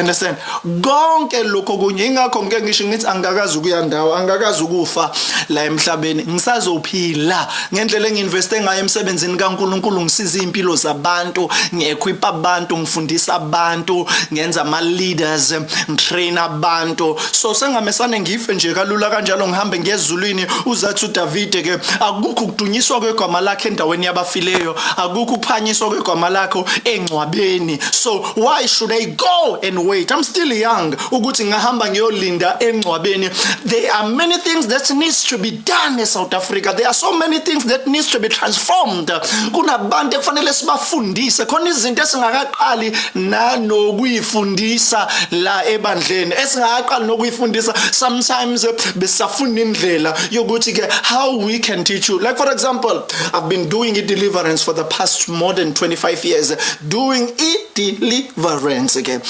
Understand? Konke lokho kunye ingakho ngeke ngisho ngithi angakazi ukuya ndawo, angakazi ukufa la emhlabeni. Ngisazophila ngendlela enginveste ngayo emsebenzini kaNkuluNkulu ngisiza impilo zabantu, ngequip abantu, ngifundisa abantu, ngenza ama leaders, ngitrain abantu. So sengamesane ngife nje kalula kanjalo ngihambe ngezulwini uzathi uDavid ke akukho ukudunyiswa kwegama lakhe endaweni yabafileyo, akukho ukuphanyiswa kwegama lakho engcwabeni. So why should I go and wait. I'm still young. Ukuthi ngahamba ngiyolinda engcwabeni. There are many things that needs to be done in south africa. There are so many things that needs to be transformed. Kunabantu ekufanele sibafundise. Khona izinto esingakaqali nanokuyifundisa la ebandleni. Esingakaqali nokuyifundisa sometimes besafunda indlela yokuthi ke how we can teach you. Like for example i've been doing a deliverance for the past more than 25 years. Doing a deliverance ke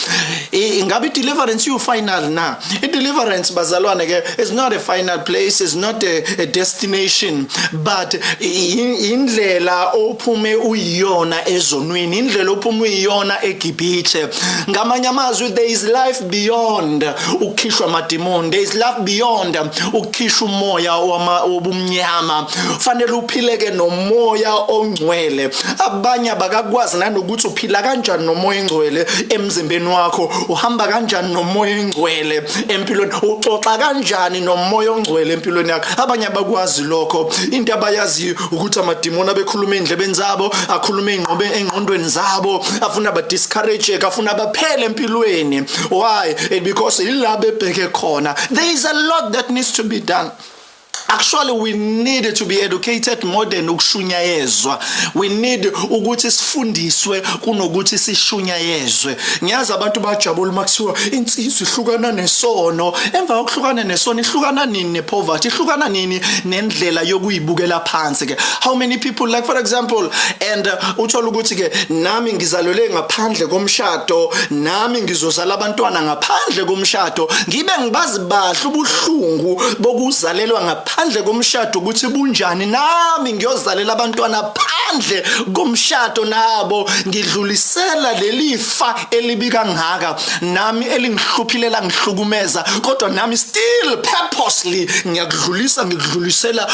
ingabe i-deliverance iyu-final na? I-deliverance bazalwane ke is not a final place is not a, a destination but indlela ophume uyiyona ezonweni indlela ophume uyiyona egibhithe. Ngamanye amazwi there is life beyond ukukhishwa amadimoni there is life beyond ukukhishwa umoya wobumnyama. Fanele uphileke nomoya ongcwele. Abanye abakakwazi nanokuthi uphila kanjani nomoya ongcwele emzimbeni wakho. Uhamba kanjani nomoya ongcwele empilweni? Uxoxa kanjani nomoya ongcwele empilweni yakho abanye abakwazi lokho. Into abayaziyo ukuthi amadimoni abekhuluma endlebeni zabo akhuluma engqobe engqondweni zabo afuna ba discourage afuna baphele empilweni. Why? Because ilabo ebheke khona. There is a lot that needs to be done. Actually we need to be educated more than ukushunyayezwa. We need ukuthi sifundiswe kunokuthi sishunyayezwe. Ngiyazi abantu bajabula makuthiwa insizwa ihlukana nesono. Emva kokuhlukana nesono ihlukana nini nepoverty? Ihlukana nini nendlela yokuyibukela phansi ke? How many people like for example and uh, uthola ukuthi ke nami ngizalelwe ngaphandle komshado nami ngizozala abantwana ngaphandle komshado ngibe ngibazi bahle ubuhlungu bokuzalelwa ngaphandle ngaphandle komshado ukuthi bunjani? Nami ngiyozalela abantwana phandle komshado nabo ngidlulisela lelifa elibi kangaka. Nami elingihluphile ngihlukumeza kodwa nami still purposely ngiyakudlulisa ngikudlulisela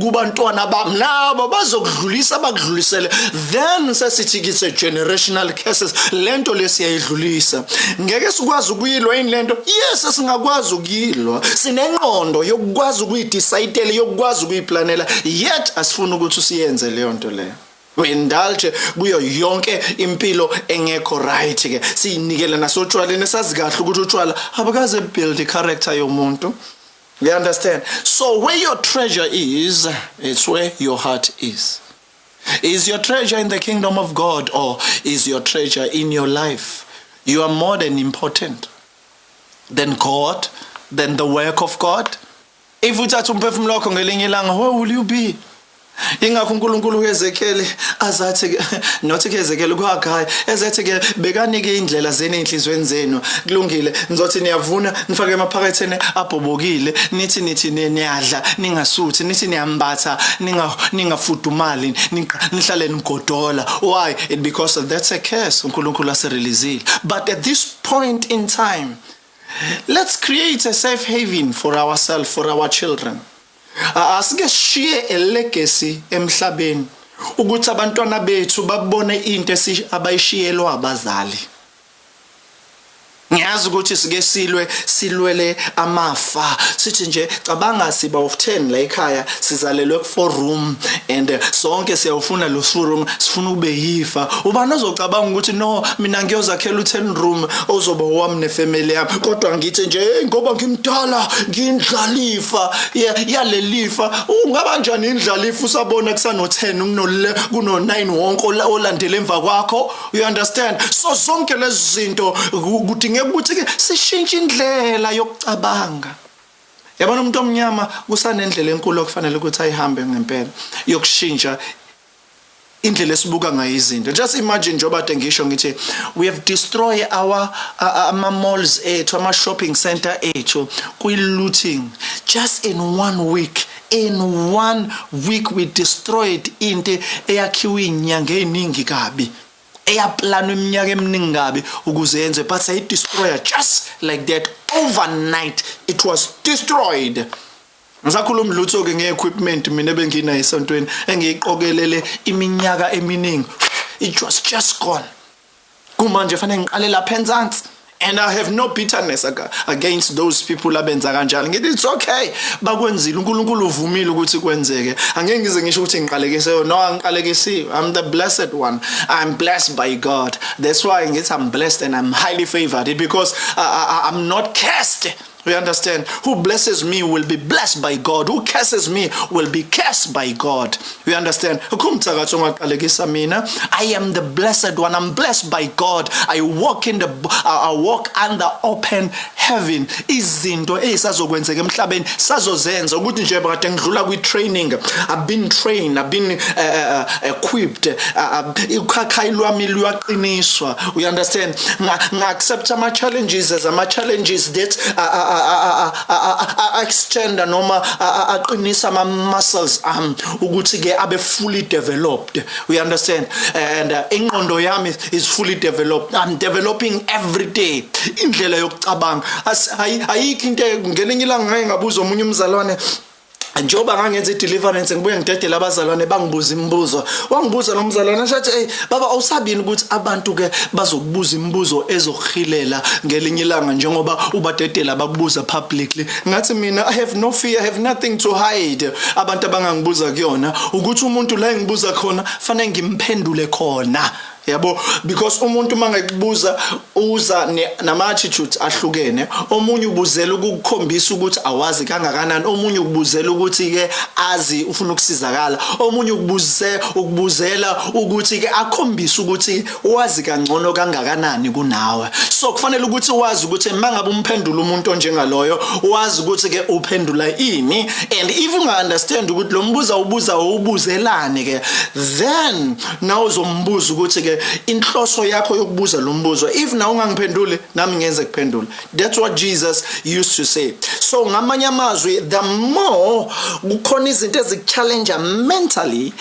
kubantwana bami. Nabo bazokudlulisa bakudlulisele. Then sesithi kithi generational curses lento lesiyayidlulisa ngeke sikwazi ukuyilwa yini lento yes singakwazi ukuyilwa. Sinengqondo yokukwazi ukuyidecide yokukwazi ukuyiplanela yet asifuna ukuthi usiyenze leyo nto leyo. We-indulge kuyo yonke impilo engekho right ke. Siyinikele nasotshwaleni esazi kahle ukuthi utshwala abakaze build i-character yomuntu. You understand? So where your treasure is it's where your heart is. Is your treasure in the kingdom of god or is your treasure in your life? You are more than important than god than the work of god if uthatha umphefumulo wakho ngelinye ilanga where will you be? Ingakho uNkulunkulu kuEzekiel azathi nothi kuEzekiel kwaGayi ezathi ke bekanike indlela zeni enhlizweni zenu. Kulungile nizothi niyavuna nifake emaphaketheni abhobokile. Nithi nithi niyadla ningasuthi nithi niyambatha ninga ningafudumali nihlale nigodola. Why? It because that's a curse uNkulunkulu asereleasile. But at this point in time let's create a safe haven for ourselves for our children. Asike sishiye a legacy emhlabeni ukuthi abantwana bethu babone into abayishiyelwa abazali. Ngiyazi ukuthi sike silwe silwele amafa. Sithi nje cabanga siba of 10 la ekhaya sizalelwe ku 4 room and uh, sonke siyawufuna lo 4 room sifuna ube yifa. Ubani ozocabanga ukuthi no mina ngiyozakhela u 10 room ozoba wami nefamily yami? Kodwa ngithi nje hey ngoba ngimdala ngindlalifa yalelifa ungaba njani indlalifa usabona kusano 10 kunole kuno 9 wonke olandele emva kwakho? You understand? So zonke lezi zinto kudingeka ukuthi ke sishintshe indlela yokucabanga. Yabona umuntu omnyama kusanendlela enkulu okufanele ukuthi ayihambe ngempela yokushintsha indlela esibuka ngayo izinto. Just imagine njengoba ade ngisho ngithi we have destroyed our ama malls ethu ama shopping center ethu kwi looting just in one week in one week we destroyed into eyakhiwe inyanga eziningi kabi. Eyaplanwa iminyaka eminingi kabi ukuze yenze but say destroyer just like that. Overnight it was destroyed. Ngisakhuluma lutho ke ngeequipment mina benginayo esontweni engiyiqokelele iminyaka eminingi. It was just gone. Kumanje fanele ngiqale lapha enzansi. And i have no bitterness against those people abenza kanjalo ngithi it's okay. Bakwenzile uNkulunkulu uvumile ukuthi kwenzeke. Angeke ngize ngisho ukuthi ngiqalekise no angiqalekisiwe. I'm the blessed one. I'm blessed by god. That's why ngithi i'm blessed and i'm highly favored because I, I, i'm not cursed We understand? Who blesses me will be blessed by God. Who curses me will be cursed by God. We understand? I am the blessed one. I'm blessed by God. I walk in the I walk under open heaven. Izinto ezisazokwenzeka emhlabeni sazozenza ukuthi nje bakade ngidlula kwi training. I've been trained, I've been uh, uh, equipped. Ukhakhayi lwami luyaqiniswa. We understand? Nga accept ama challenges as ama challenges that uh, uh, extend noma aqinisa ama muscles am ukuthi ke abe fully developed. We understand? And uh, ingqondo yami is fully developed. I'm developing every day. Indlela yokucabanga. Ayikho into ngelinye ilanga ngeke ngabuza omunye umzalwane njengoba ngangenza i-deliverance ngibuye ngidedele abazalwane bangibuza imibuzo. Wangibuza lo mzalwane shathi hey baba awusabini ukuthi abantu ke bazokubuza imibuzo ezokuhilela ngelinye ilanga njengoba ubadedela bakubuza publicly? Ngathi mina i have no fear i have nothing to hide. Abantu abangangibuza kuyona ukuthi umuntu la engibuza khona fanele ngimphendule khona. Yabo? Because umuntu mangekubuza uza nama attitudes ahlukene. Omunye ubuzela ukukhombisa ukuthi awazi kangakanani. Omunye ukubuzela ukuthi ke azi ufuna ukusizakala. Omunye ukubuze ukubuzela ukuthi ke akhombise ukuthi wazi kangcono kangakanani kunawe. So kufanele ukuthi wazi ukuthi mangabe umphendula umuntu onjengaloyo wazi ukuthi ke uphendula ini. And if unga understand ukuthi lo mbuza ubuza ubuzelane ke then now uzombuza ukuthi ke ke inhloso yakho yokubuza lo mbuzo. If na ungangiphenduli nami ngenze kuphendula that's what Jesus used to say. So ngamanye amazwi the more kukhona izinto ezikuchallenge mentally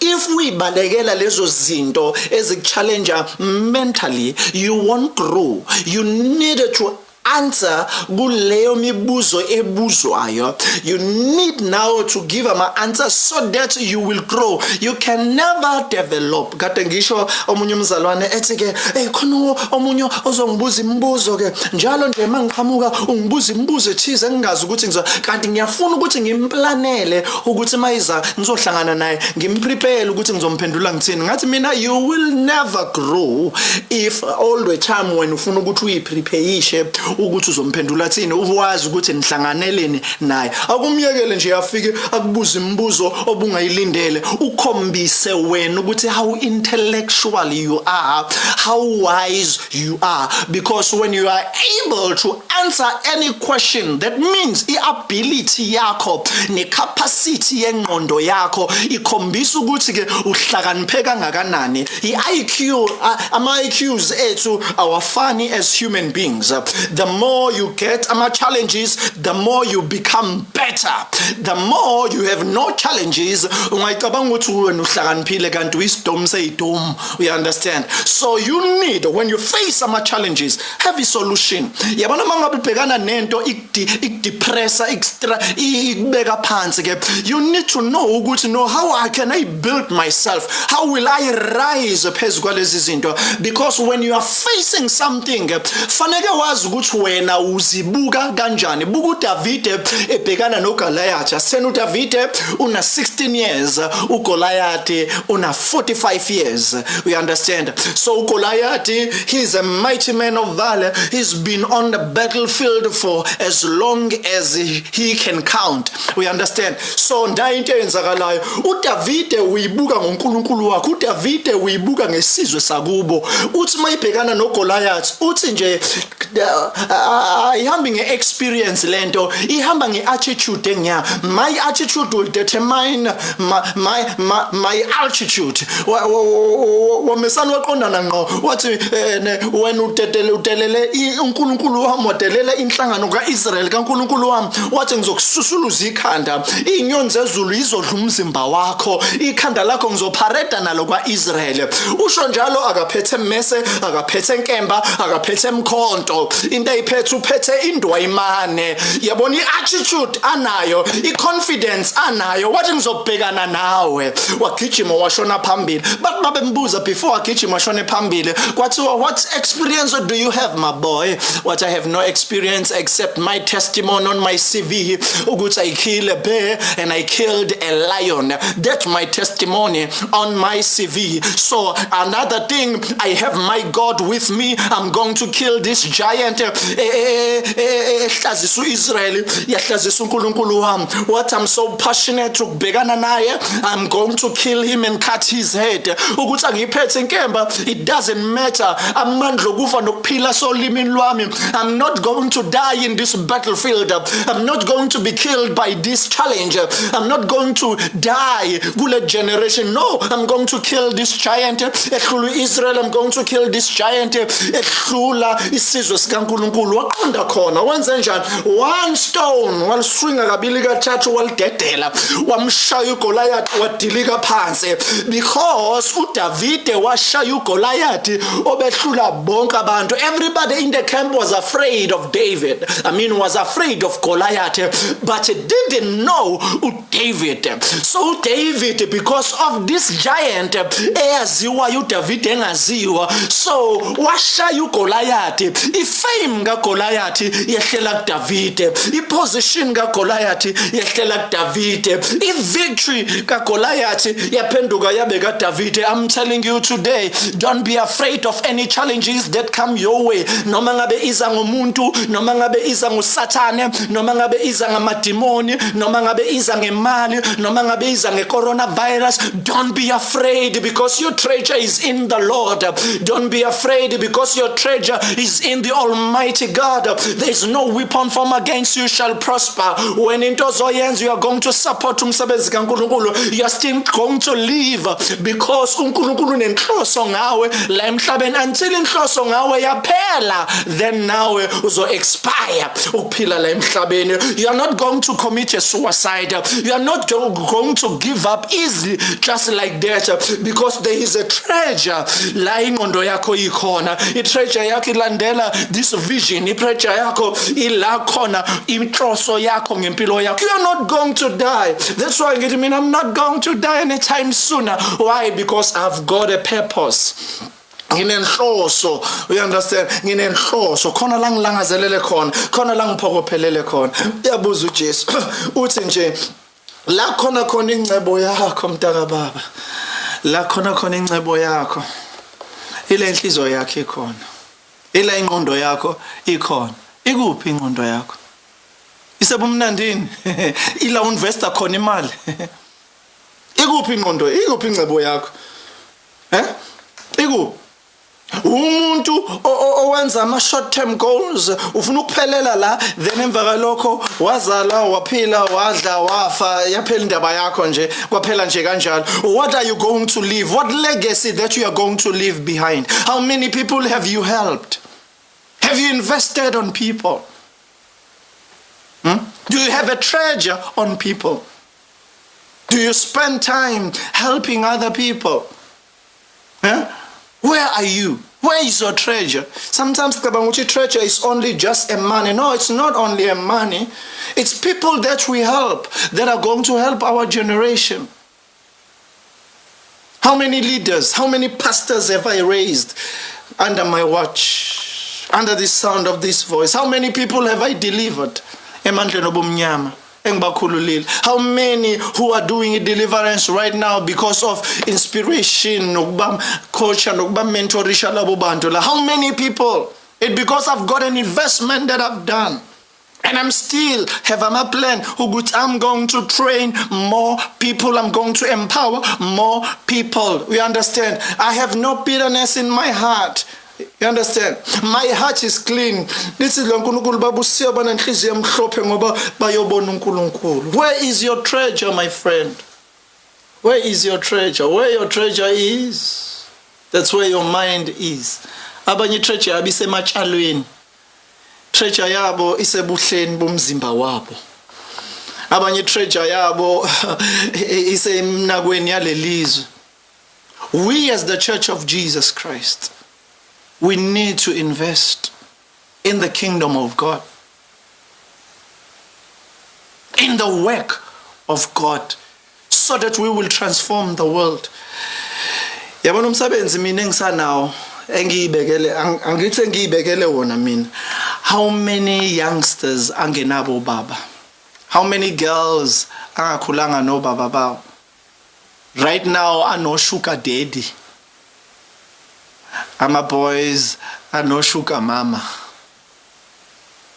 if uyibalekela lezo zinto ezikuchallenge mentally you won't grow. You need to answer kuleyo mibuzo ebuzwayo. You need now to give ama answers so that you will grow. You can never develop. Kade ngisho omunye umzalwane ethi ke hey khona omunye ozongibuza imibuzo ke. Njalo nje mangiqhamuka ungibuza imibuzo ethize engingazi ukuthi ngizo kanti ngiyafuna ukuthi ngimplanele ukuthi mayiza ngizohlangana naye ngimprepare ukuthi ngizomphendula ngithini. Ngathi mina you will never grow if all the time when ufuna ukuthi uyiprepare ukuthi uzomphendula thini uwazi ukuthi nihlanganeleni naye. Akumyekele nje afike akubuza imibuzo obungayilindele. Ukhombise wena ukuthi how intellectual you are how wise you are. Because when you are able to answer any question that means iability yakho necapacity yengqondo yakho ikhombisa ukuthi ke uhlakaniphe kangakanani. iIQ ama IQs ethu awafani as human beings. The more you get ama challenges the more you become better. The more you have no challenges ungayicabanga ukuthi wena uhlakaniphile kanti wisdom seyidom you understand so you need when you face ama challenges have a solution. Yabona uma ngabe ubhekana nento ikudepressa ikubeka phansi ke you need to know ukuthi no how I can I build myself? How will I rise phezu kwalezi zinto? Because when you are facing something faneke wazi ukuthi wena uzibuka kanjani? Buka uDavide ebhekana noGoliath. Asena uDavide una 16 years uGoliath una 45 years. We understand? So uGoliath he's a mighty man of valor. He's been on the battlefield for as long as he can count. We understand? So ndayo into eyenzakalayo uDavide uyibuka ngoNkulunkulu wakhe. uDavide uyibuka ngesizwe sakubo. Uthi mayibhekana noGoliath uthi nje ayihambi ngeexperience lento ihamba ngeattitude engiya. My attitude will determine my my my, altitude. Wamesana waqondana ngqo. Wathi wena utetele utelele uNkulunkulu wami wadelela inhlangano kaIsrael kaNkulunkulu wami. Wathi ngizokususuluza ikhanda. Inyoni zezulu izodla umzimba wakho. Ikhanda lakho ngizophareda nalo kwaIsrael usho njalo akaphethe mese akaphethe nkemba akaphethe emkhonto into ayiphethe uphethe indwayimane yabona i-attitude anayo i-confidence anayo wathi ngizobhekana nawe. Wagijima washona phambili. Bathi babembuza before wagijima washone phambili kwathiwa what experience do you have my boy? What i have no experience except my testimony on my cv ukuthi i kill a bear and i killed a lion. That's my testimony on my cv so another thing i have my god with me. I'm going to kill this giant Eh, eh, eh, ehlazisa uIsrael yahlazisa uNkulunkulu wami. What i'm so passionate ukubhekana naye i'm going to kill him and cut his head. Ukuthi angiphethe inkemba it doesn't matter. Amandla okufa nokuphila solimini lwami. I'm not going to die in this battlefield. I'm not going to be killed by this challenge. I'm not going to die kule generation. No i'm going to kill this giant ehlula uIsrael i'm going to kill this giant ehlula isizwe sikaNkuluNkulu waqonda khona wenze njani? One stone waliswinga kabili kathathu walidedela wamshaya uGoliath wadilika phansi. Because uDavide washaya uGoliath obehlula bonke abantu. Everybody in the camp was afraid of David. I mean was afraid of Goliath but didn't know uDavid so uDavid because of this giant eyaziwayo uDavid engaziwa so washaya uGoliath. Ifame kaGoliath yehlela kuDavide. Iposition kaGoliath yehlela kuDavide. I-victory kaGoliath yaphenduka yabe kaDavide. I'm telling you today don't be afraid of any challenges that come your way. Noma ngabe iza ngomuntu noma ngabe iza ngusathane noma ngabe iza ngamadimoni noma ngabe iza ngemali noma ngabe iza nge-coronavirus don't be afraid because your treasure is in the lord. Don't be afraid because your treasure is in the almighty god. There is no weapon formed against you shall prosper. When into ozoyenza you are going to support umsebenzi kaNkuluNkulu you are still going to live because uNkulunkulu nenhloso ngawe la emhlabeni until inhloso ngawe yaphela then nawe uzo expire ukuphila la emhlabeni you are not going to commit a suicide. You are not going to give up easily just like that because there is a treasure. La ingqondo yakho ikhona i treasure yakho ilandela this vision i treasure yakho ila khona inhloso yakho ngempilo yakho. You are not going to die. That's why ngithi mina i'm not going to die anytime sooner why? Because i've got a purpose. Nginenhloso you understand? Nginenhloso. Khona la ngilangazelele khona khona la ngiphokophelele khona. Uyabuza uJesu. Uthi nje la khona khona incebo yakho mntaka baba. La khona khona incebo yakho. Ile inhliziyo yakho ikhona. Ila ingqondo yakho ikhona. Ikuphi ingqondo yakho? Isebumnandini. Ila investor khona imali. Ikuphi ingqondo? Ikuphi incebo yakho? Eh? Ikuphi? Umuntu owenza ama short term goals ufuna ukuphelela la then emva kalokho wazala waphila wadla wafa yaphela indaba yakho nje kwaphela nje kanjalo. What are you going to leave? What legacy that you are going to leave behind? How many people have you helped? Have you invested on people? Hmm? Do you have a treasure on people? Do you spend time helping other people? Huh? Where are you? Where is your treasure? Sometimes Kabanguchi treasure is only just a money. No, it's not only a money. It's people that we help that are going to help our generation. How many leaders, how many pastors have I raised under my watch, under the sound of this voice? How many people have I delivered? how many who are doing a deliverance right now because of inspiration coach mentorisha how many people it because i've got an investment that i've done and I'm still have a plan I'm going to train more people. I'm going to empower more people. We understand. I have no bitterness in my heart. You understand? My heart is clean. This is uNkulunkulu baba usiyaba nenhliziyo emhlophe ngoba bayobona uNkulunkulu. Where is your treasure my friend? Where is your treasure? Where your treasure is, that's where your mind is. Abanye treasure abisematshalweni. Treasure yabo isebuhleni bomzimba wabo. Abanye treasure yabo isemnakweni yalelizwe. We as the church of Jesus Christ we need to invest in the kingdom of God, in the work of God, so that we will transform the world. yabona umsebenzi mina engisanawo engiyibekele angithi engiyibekele wona mina how many youngsters angenabo baba? How many girls angakhulanga nobaba bawo? Right now ano sugar daddy ama-boys anoshuka mama.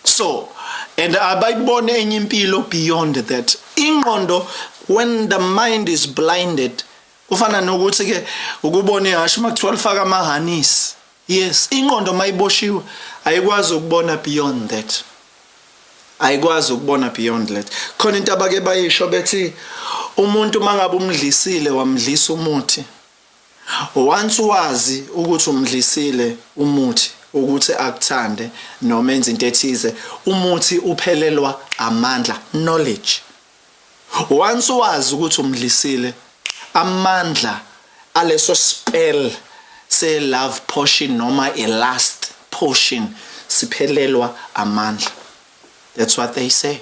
So and abayibone enye impilo beyond that. Ingqondo when the mind is blinded kufana nokuthi ke ukubona ihashe makuthiwa lifaka amahanisi yes ingqondo mayiboshiwe ayikwazi ukubona beyond that. Ayikwazi ukubona beyond that. Khona into abake bayisho bethi umuntu mangabe umdlisile wamdlisa umuthi. Once wazi ukuthi umdlisile umuthi ukuthi akuthande noma enze into ethize umuthi uphelelwa amandla knowledge. Once wazi ukuthi umdlisile amandla aleso spell se love portion noma a last portion siphelelwa amandla. That's what they say.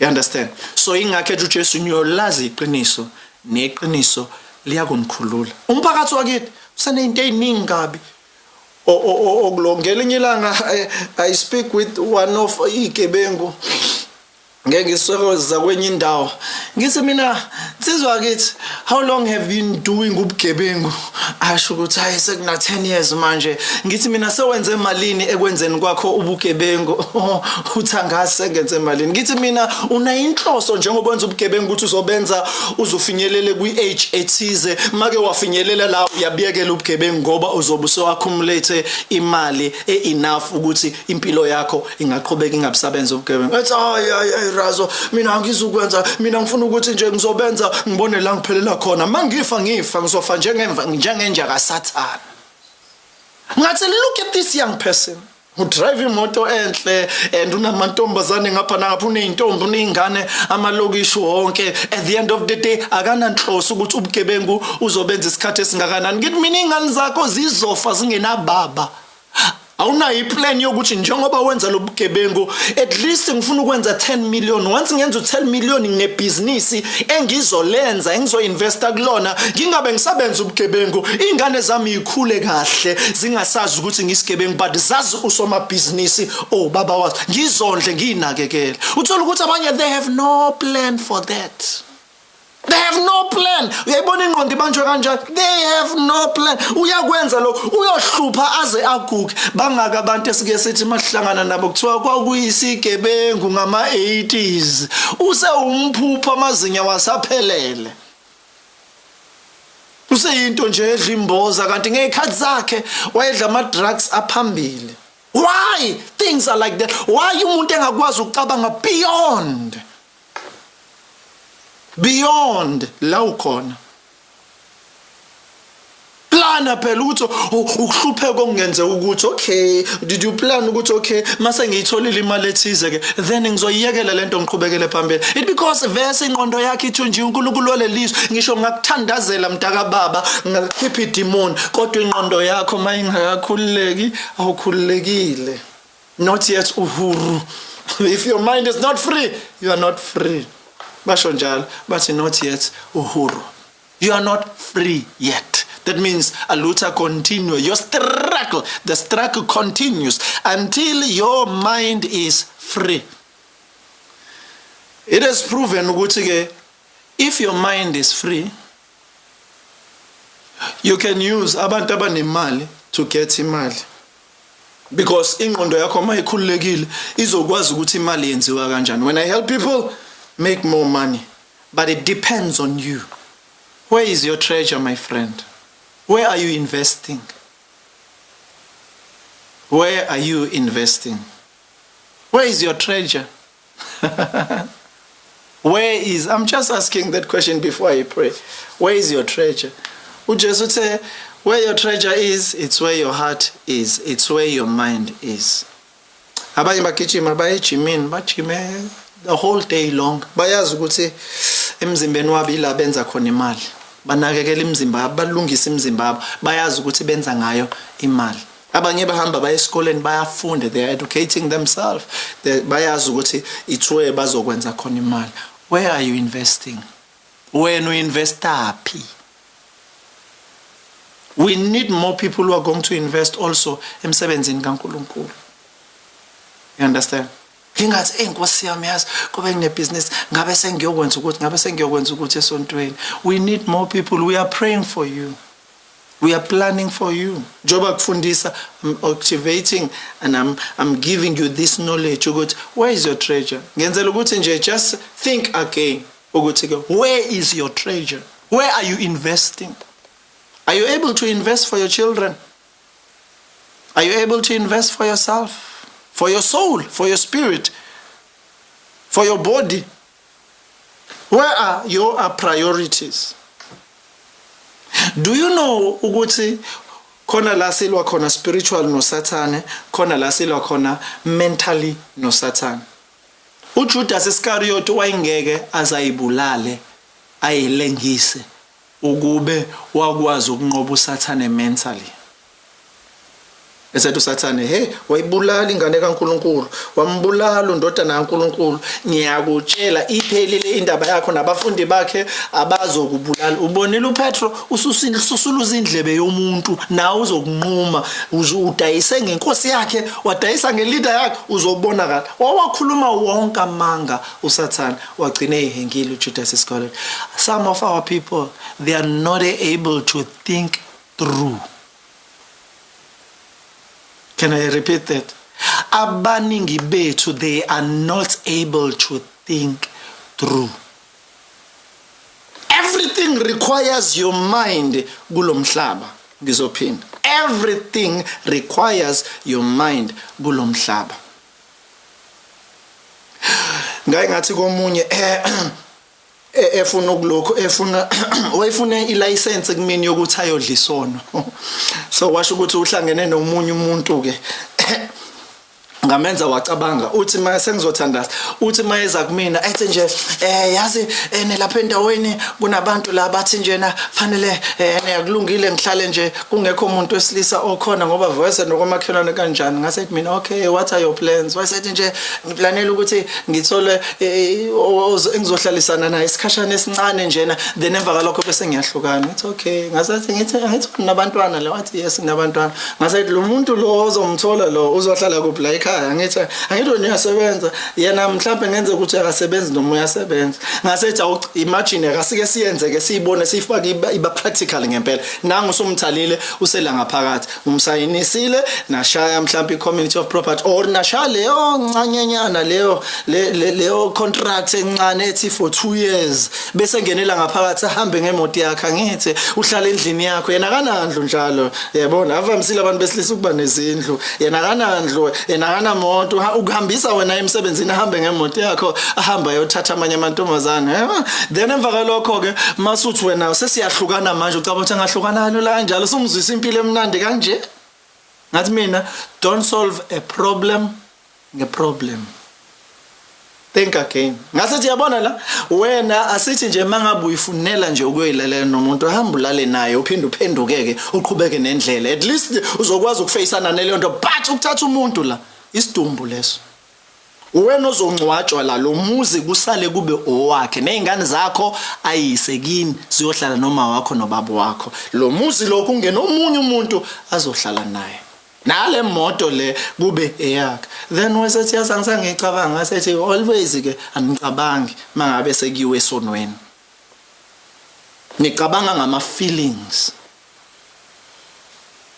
You understand? So ingakhe uJesu nyolazi iqiniso neqiniso liyakunikhulula umphakathi wakithi usenezinto eziningi kabi okulongela elinye ilanga i speak with one of igebengu ngeke ngisokoza kwenye indawo. Ngithi mina nsizwa kithi how long have you been doing ubugebengu? Asho ukuthi hayi sekuna 10 years manje. Ngithi mina sewenze emalini ekwenzeni kwakho ubugebengu? Uthi angazi sengenze emalini ngithi mina una inhloso njengoba wenza ubugebengu ukuthi uzobenza uzofinyelele kwi age ethize? Make wafinyelela la uyabiyekela ubugebengu ngoba uzobe usewaccumulate imali e-enough ukuthi impilo yakho ingaqhubeka ingabisabenza ubugebengu. Ethi hayi razo mina angizukwenza mina ngifuna ukuthi nje ngizobenza ngibone la ngiphelela khona. Mangifa ngifa ngizofa njengemva njengenja kasathana ngathi look at this young person. Udrive imoto enhle and unamantombazane ngapha nangapha uneyintombi uneyingane amalokishi wonke. At the end of the day akananhloso ukuthi ubugebengu uzobenza isikhathi esingakanani. Ngithi mina ingane zakho zizofa zingenababa. Awunayo iplan yokuthi njengoba wenza lo bugebengu at least ngifuna ukwenza 10 million. Once ngenza u10 million nginebhizinisi engizolenza engizoinvesta kulona ngingabe ngisabenza ubugebengu. Ingane zami ikhule kahle zingasazi ukuthi ngisigebengu but zazi usomabhizinisi. Oh baba wazi ngizondle nginakekele uthola ukuthi abanye they have no plan for that. They have no plan. Uyayibona ingqondo ibanjwe kanjani they have no plan. Uyakwenza lokho uyohlupha aze aguge. Bangaka abantu esike sithi masihlangana nabo kuthiwa kwakuyisigebengu ngama-80s use umphupho amazinya wasaphelele useyinto nje edla imboza kanti ngey'khathi zakhe wayedla ama-drugs aphambili. Why? Things are like that. Why umuntu engakwazi ukucabanga beyond? Beyond la ukhona. Plana phela ukuthi ukuhlupheka okungenzeka ukuthi okay did you plan ukuthi okay mase ngiyitholile imali ethize ke then ngizoyiyekela lento ngiqhubekele phambili. It because verse ingqondo yakhe ithi nje uNkulunkulu walelizwe ngisho ngakuthandazela mntaka baba ngakhipha idemon kodwa ingqondo yakho mayingakakhululeki awukhululekile. Not yet uhuru. If your mind is not free you are not free. Basho njalo bathi not yet uhuru. You are not free yet. That means aluta continue your struggle the struggle continues until your mind is free. It is proven if your mind is free you can use abantu abanemali to get imali. Because ingqondo yakho mayikhululekile izokwazi ukuthi imali yenziwa kanjani. When i help people make more money but it depends on you. Where is your treasure my friend? Where are you investing? Where are you investing? Where is your treasure? Where is i'm just asking that question before i pray. Where is your treasure? Ujesu uthe where your treasure is it's where your heart is it's where your mind is the whole day long. Bayazi ukuthi emzimbeni wabo ila benza khona imali. Banakekela imizimba yabo balungisa imizimba yabo. Bayazi ukuthi benza ngayo imali. Abanye bahamba baye esikoleni bayafunda they are educating themselves. Bayazi ukuthi it's where bazokwenza khona imali. Where are you investing? Wena uinvesta phi? We need more people who are going to invest also emsebenzini kaNkuluNkulu. You understand? We need more people. We are praying for you. We are planning for you. Njoba kufundisa i'm activating and i'm i'm giving you this knowledge where is your treasure? Ngenzela ukuthi just think again where is your treasure? Where are you investing? Are you able to invest for your children? Are you able to invest for yourself for your soul, for your spirit, for your body. Where are your priorities? Do you know ukuthi khona la silwa khona spiritual no sathane khona la silwa khona mentally no sathane uJudas Iscariot wayengeke azayibulale ayilengise ukube wakwazi ukunqoba usathane mentally esethi usathane he wayibulala ingane kaNkuluNkulu wambulala undodana kaNkuluNkulu. Ngiyakutshela iphelile indaba yakho nabafundi bakhe abazokubulala. Ubonile uPetro ususuluza indlebe yomuntu nawe uzokunquma. Udayise ngenkosi yakhe wadayisa ngeleader yakhe uzobonakala wawakhuluma wonke amanga usathane. Wagcina ehengile uJudas Iscariot some of our people they are not able to think through. Can I repeat that? Abaningi bethu they are not able to think through. Everything requires your mind kulomhlaba ngizophinda. Everything requires your mind kulomhlaba. Ngaye ngathi komunye eh efuna ukulokho efuna wayefuna ilicense kumini yokuthi ayodla isono so washo ukuthi uhlangene nomunye umuntu ke ngamenza wacabanga uthi mase sengizothandaza uthi mayeza kumina ethi nje eh yazi ene lapha endaweni kunabantu la bathi njena fanele ene yakulungile ngihlale nje kungekho umuntu wesilisa okhona ngoba voice nokomakhelwane kanjani? Ngasethi mina okay what are your plans? Wayesethi nje ngiplanela ukuthi ngithole engizohlalisana naye isikhashana esincane njena then emva kalokho bese ngiyahlukana. It's okay. Ngasethi ngithi ngithi nabantwana la? Wathi yes nginabantwana. Ngasethi lo muntu lo ozomthola lo uzohlala kuphi? La ekhaya ekhaya ngithi angithi wena uyasebenza. Yena mhlawumbe ngenze ukuthi akasebenzi noma uyasebenza. Ngasethi imagine akasike siyenze ke siyibone sifake iba practical ngempela. Nangu usumthalile usela ngaphakathi. Umsayinisile nashaya mhlawumbe i-community of property or nashaya leyo ncanyenyana leyo leyo contract encane ethi for 2 years. Bese ngenela ngaphakathi ahambe ngemoto yakhe ngithi uhlala endlini yakho. Yena kanandlu njalo. Yabona avamisile abantu besilisa ukuba nezindlu. Yena kanandlu yena akanamoto uha- ukuhambisa wena emsebenzini ahambe ngemoto yakho ahamba ayothatha amanye amantombazane then emva kwalokho-ke masuthi wena sesiyahlukana manje ucaba ukuthi angahlukana kalula kanjalo sumzwisa impilo emnandi kanje? Ngathi mina don't solve a problem ngeproblem think again. Ngasethi yabona la wena asithi nje mangabe uyifunela nje ukuyoyilalela nomuntu hamba ulale naye uphinde uphendukeke uqhubeke nendlela. At least uzokwazi ukufeyisana naleyo nto but ukuthatha umuntu la. Isidumbu leso. Wena ozongcwatshwa la lo muzi kusale kube owakhe. Nezingane zakho ayise kini ziyohlala noma wakho nobaba wakho. Lo muzi lokhu ungena omunye umuntu azohlala naye. Nale moto le kube eyakhe. Then wesethi yazi angisangicabanga. Ngasethi always ke angicabangi mangabe sekiwe esonweni. Ngicabanga ngama feelings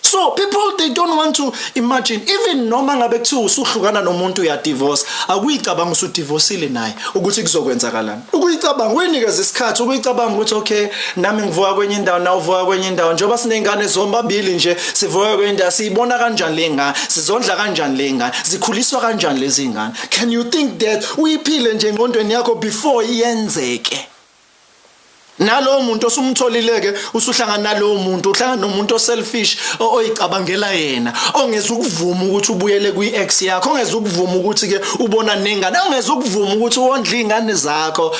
So people they don't want to imagine even noma ngabe kuthiwa usuhlukana nomuntu uya divorce akuyicabanga usudivorceile naye ukuthi kuzokwenzakalani? Ukuyicabanga uyinikeza isikhathi ukuyicabanga ukuthi okay nami ngivuka kwenye indawo nawe uvuka kwenye indawo njengoba siney'ngane zombabili nje sivuka kwenye indawo siyibona kanjani le ngane sizondla kanjani le ngane zikhuliswa kanjani lezi ngane? Can you think that uyiphile nje engqondweni yakho before iyenzeke nalowo muntu osumtholileke usuhlangana nalowo muntu uhlangana nomuntu oselfish oyicabangela yena ongeza ukuvuma ukuthi ubuyele kwi-ex yakho ongeza ukuvuma ukuthi ke ubona nengane ongeza ukuvuma ukuthi wondle iy'ngane zakho.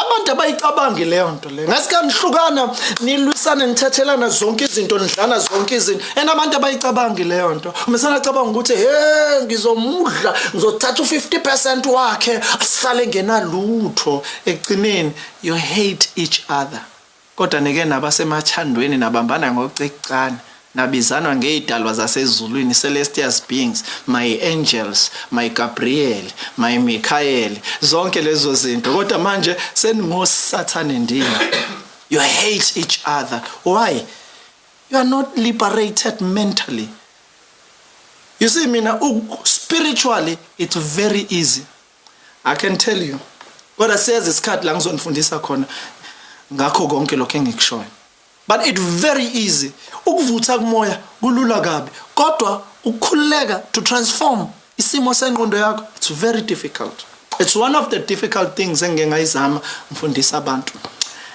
Abantu abayicabangi leyo nto leyo ngasike nihlukana nilwisane nithethelana zonke izinto nidlana zonke izinto. And abantu abayicabangi leyo nto umesana acabanga ukuthi he ngizomudla ngizothatha u-50 percent wakhe asale ngenalutho. Ekugcineni you hate each other. Kodwa nike nabasemathandweni nabambana ngocekucane nabizanwa ngey'dalwa zasezulwini celestials beings my angels my gabriel my michael zonke lezo zinto. Kodwa manje seningosathane ndini you hate each other. Why? You are not liberated mentally. You see mina u- spiritually it's very easy. I can tell you. Kodwa siyeza isikhathi la ngizonifundisa khona. Ngakho konke lokho engikushoyo but it very easy. Ukuvutha kumoya kulula kabi kodwa ukukhululeka to transform isimo sengqondo yakho it's very difficult. It's one of the difficult things engike ngayizama ngifundisa abantu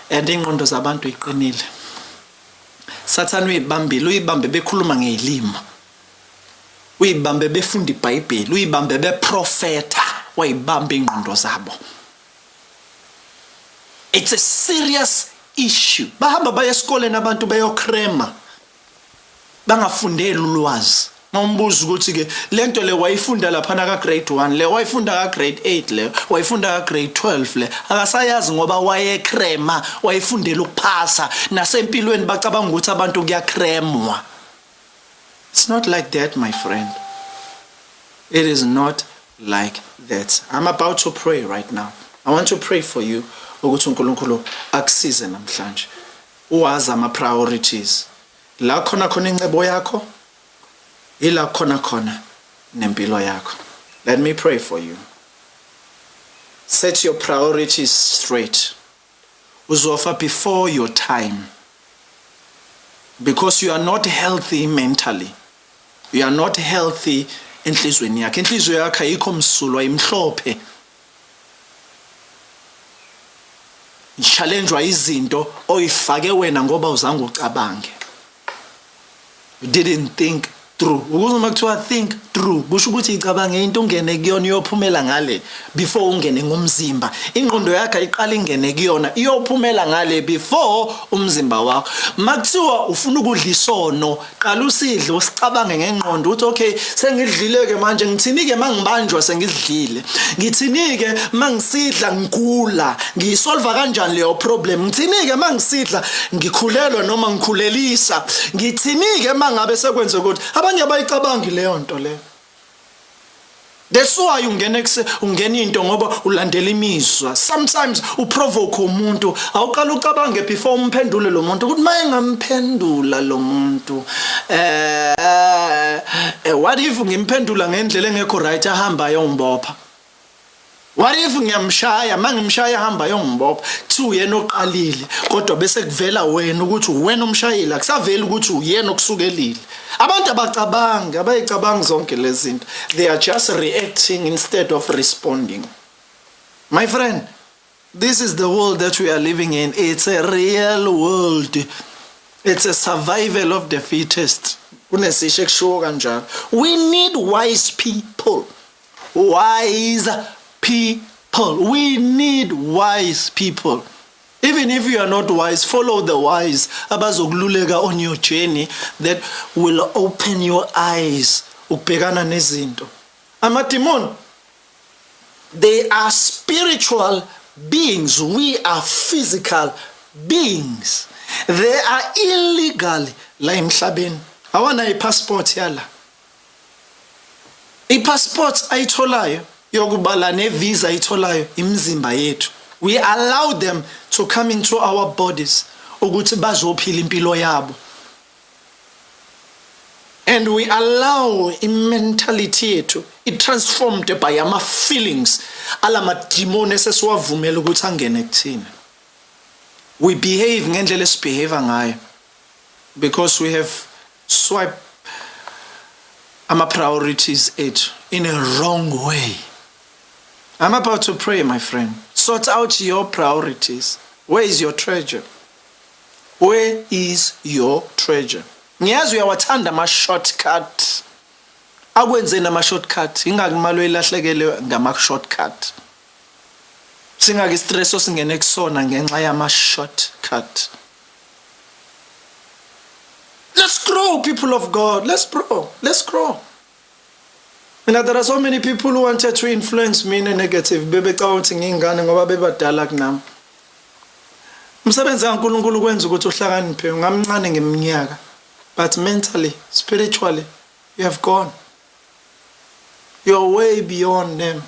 and ingqondo zabantu iqinile. Sathane uyibambile uyibambe bekhuluma ngezilimo uyibambe befunda iBhayibheli uyibambe beprofeta wayibamba ingqondo zabo. It's a serious issue bahamba baye esikoleni abantu beyocrema bangafundeli ulwazi mawumbuza ukuthi ke lento le wayifunda lapha ka grade 1 le wayifunda ka grade 8 le wayifunda ka grade 12 le akasayazi ngoba wayecrema wayifundela ukuphasa nasempilweni bacabanga ukuthi abantu kuyakremwa It's not like that, my friend. It is not like that. I'm about to pray right now. I want to pray for you ukuthi uNkulunkulu akusize namhlanje. Uwazi ama priorities. La khona khona incebo yakho. Ila khona khona nempilo yakho. Let me pray for you. Set your priorities straight. Uzofa before your time. because you are not healthy mentally you are not healthy enhlizweni yakhe inhliziyo yakhe ayikho msulwa imhlophe challengewa izinto oyifake wena ngoba uzange ucabange. You didn't think through ukuze uma kuthiwa think through kusho ukuthi icabange into ungene kuyona iyophumela ngale before ungene ngomzimba ingqondo yakhe ayiqala ingene kuyona iyophumela ngale before umzimba wakho. Makuthiwa ufuna ukudla isono qala usidle usicabange ngengqondo uthi okay sengidlile ke manje ngithini ke mangibanjwa sengidlile? Ngithini ke mangisidla ngigula? Ngiyisolva kanjani leyo problem? Ngithini ke mangisidla ngikhulelwa noma ngikhulelisa? Ngithini ke mangabe sekwenze ukuthi abanye abayicabangi leyo nto leyo That's why ungena ungena into ngoba ulandela imizwa. Sometimes uprovoke umuntu, awuqala ucabange before umphendule lo muntu ukuthi maye ngamphendula lo muntu. Eh what if ngimphendula ngendlela engekho right ahamba ayongibopha? what if ngiyamshaya mangimshaya hamba yongibopha kuthiwa uyena oqalile kodwa bese kuvela wena ukuthi uwena omshayile akusaveli ukuthi uyena okusukelile abantu abacabangi abayicabangi zonke lezi zinto they are just reacting instead of responding. My friend this is the world that we are living in. It's a real world. It's a survival of the fittest. We need wise people. Wise people. We need wise people even if you are not wise follow the wise. Abazokululeka on your journey that will open your eyes. Ukubhekana nezinto. Amademon they are spiritual beings. We are physical beings. They are illegal. La emhlabeni. Awana ipassport yala. Ipassport ayitholayo. Yokubala nevisa ayitholayo. Imizimba yethu we allow them to come into our bodies ukuthi bazophila impilo yabo. And we allow imentality yethu i-transformed by ama-feelings alamadimoni esesiwavumela ukuthi angene kuthina we behave ngendlela esibehave ngayo because we have swipe ama-priorities ethu in a wrong way. I'm about to pray my friend sort out your priorities. Where is your treasure? Where is your treasure? Ngiyazi uyawathanda ama-shortcut. Akwenzeni ama-shortcut ingaki imali oyilahlekele ngama-shortcut. Singaki istress osingene kusona ngenxa yama-shortcut. Let's grow people of god. Let's grow. Let's grow mina there are so many people who wanted to influence me negative. Bebecabanga ukuthi ngiyingane ngoba bebadala kunami? Umsebenzi kaNkuluNkulu kwenza ukuthi uhlakaniphe ngamncane ngeminyaka but mentally spiritually you have gone. You're way beyond them.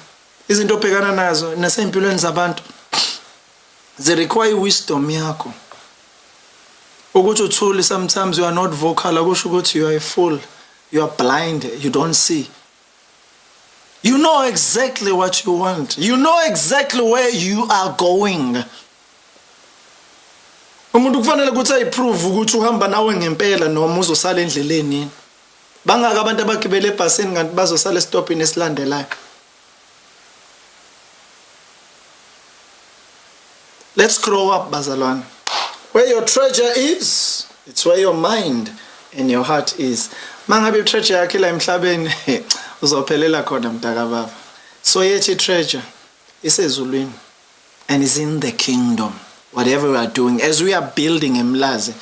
Izinto obhekana nazo nasempilweni zabantu ze require wisdom yakho. Ukuthi uthule sometimes you are not vocal akusho ukuthi you are a fool you are blind you don't see. You know exactly what you want. You know exactly where you are going. Umuntu kufanele ukuthi ayiprove ukuthi uhamba nawe ngempela noma uzosala endleleni. Bangaka abantu abagibela ebhasini kanti bazosala esitopini esilandelayo. Let's grow up bazalwane. Where your treasure is it's where your mind and your heart is. Mangabe treasure yakhe la emhlabeni uzophelela khona mntakababa so yethi treasure isezulwini and is in the kingdom. Whatever we are doing as we are building emlazi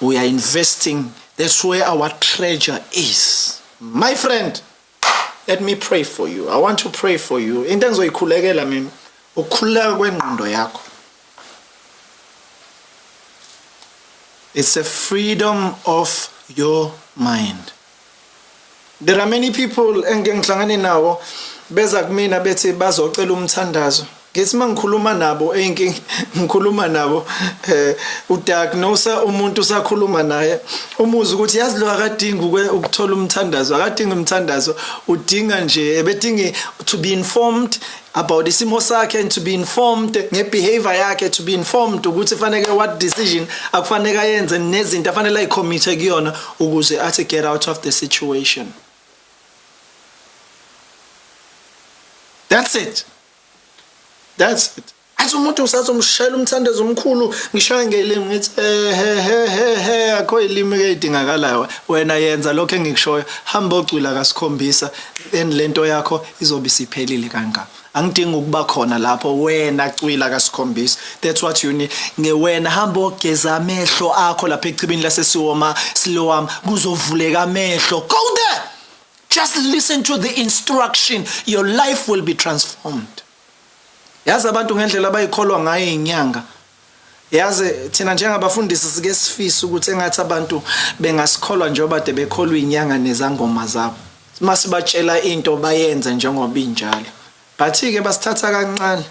we are investing. That's where our treasure is. My friend let me pray for you. I want to pray for you. Into engizoyikhulekela mina ukukhululeka kwengqondo yakho. It's a freedom of your mind. There are many people engike ngihlangane nawo beza kumina bethi bazocela umthandazo. Ngithi mangikhuluma nabo enki ngikhuluma nabo eh udiagnose umuntu usakhuluma naye umuzi ukuthi yazi lo akadinga ukuthola umthandazo akadinga umthandazo udinga nje ebedingi to be informed about isimo sakhe and to be informed ngebehavior yakhe to be informed ukuthi fanele what decision akufanele ayenze nezinto afanele ayicommit kuyona ukuze athi get out of the situation that's it. That's it. Athi umuntu usathi umshayela umthandazo omkhulu ngishaya ngelimi ngithi he he he he akho ilimi ezidingakalayo wena yenza lokho engikushoyo hamba ocwila kasikhombisa then lento yakho izobe siphelile kangaka. Angidingi ukuba khona lapho wena cwila kasikhombisa. That's what you need. Ngewena hamba ogeza amehlo akho lapha echibini lasesiwoma silowama kuzovuleka amehlo. Go there! Just listen to the instruction. Your life will be transformed. Yazi abantu ngendlela abayikholwa ngayo inyanga yazi thina njengabafundisi sike sifisa ukuthi engathi abantu bengasikholwa njengoba de bekholwa inyanga nezangoma zabo. Masibatshela into bayenze njengoba injalo. Bathi ke basithatha kancane.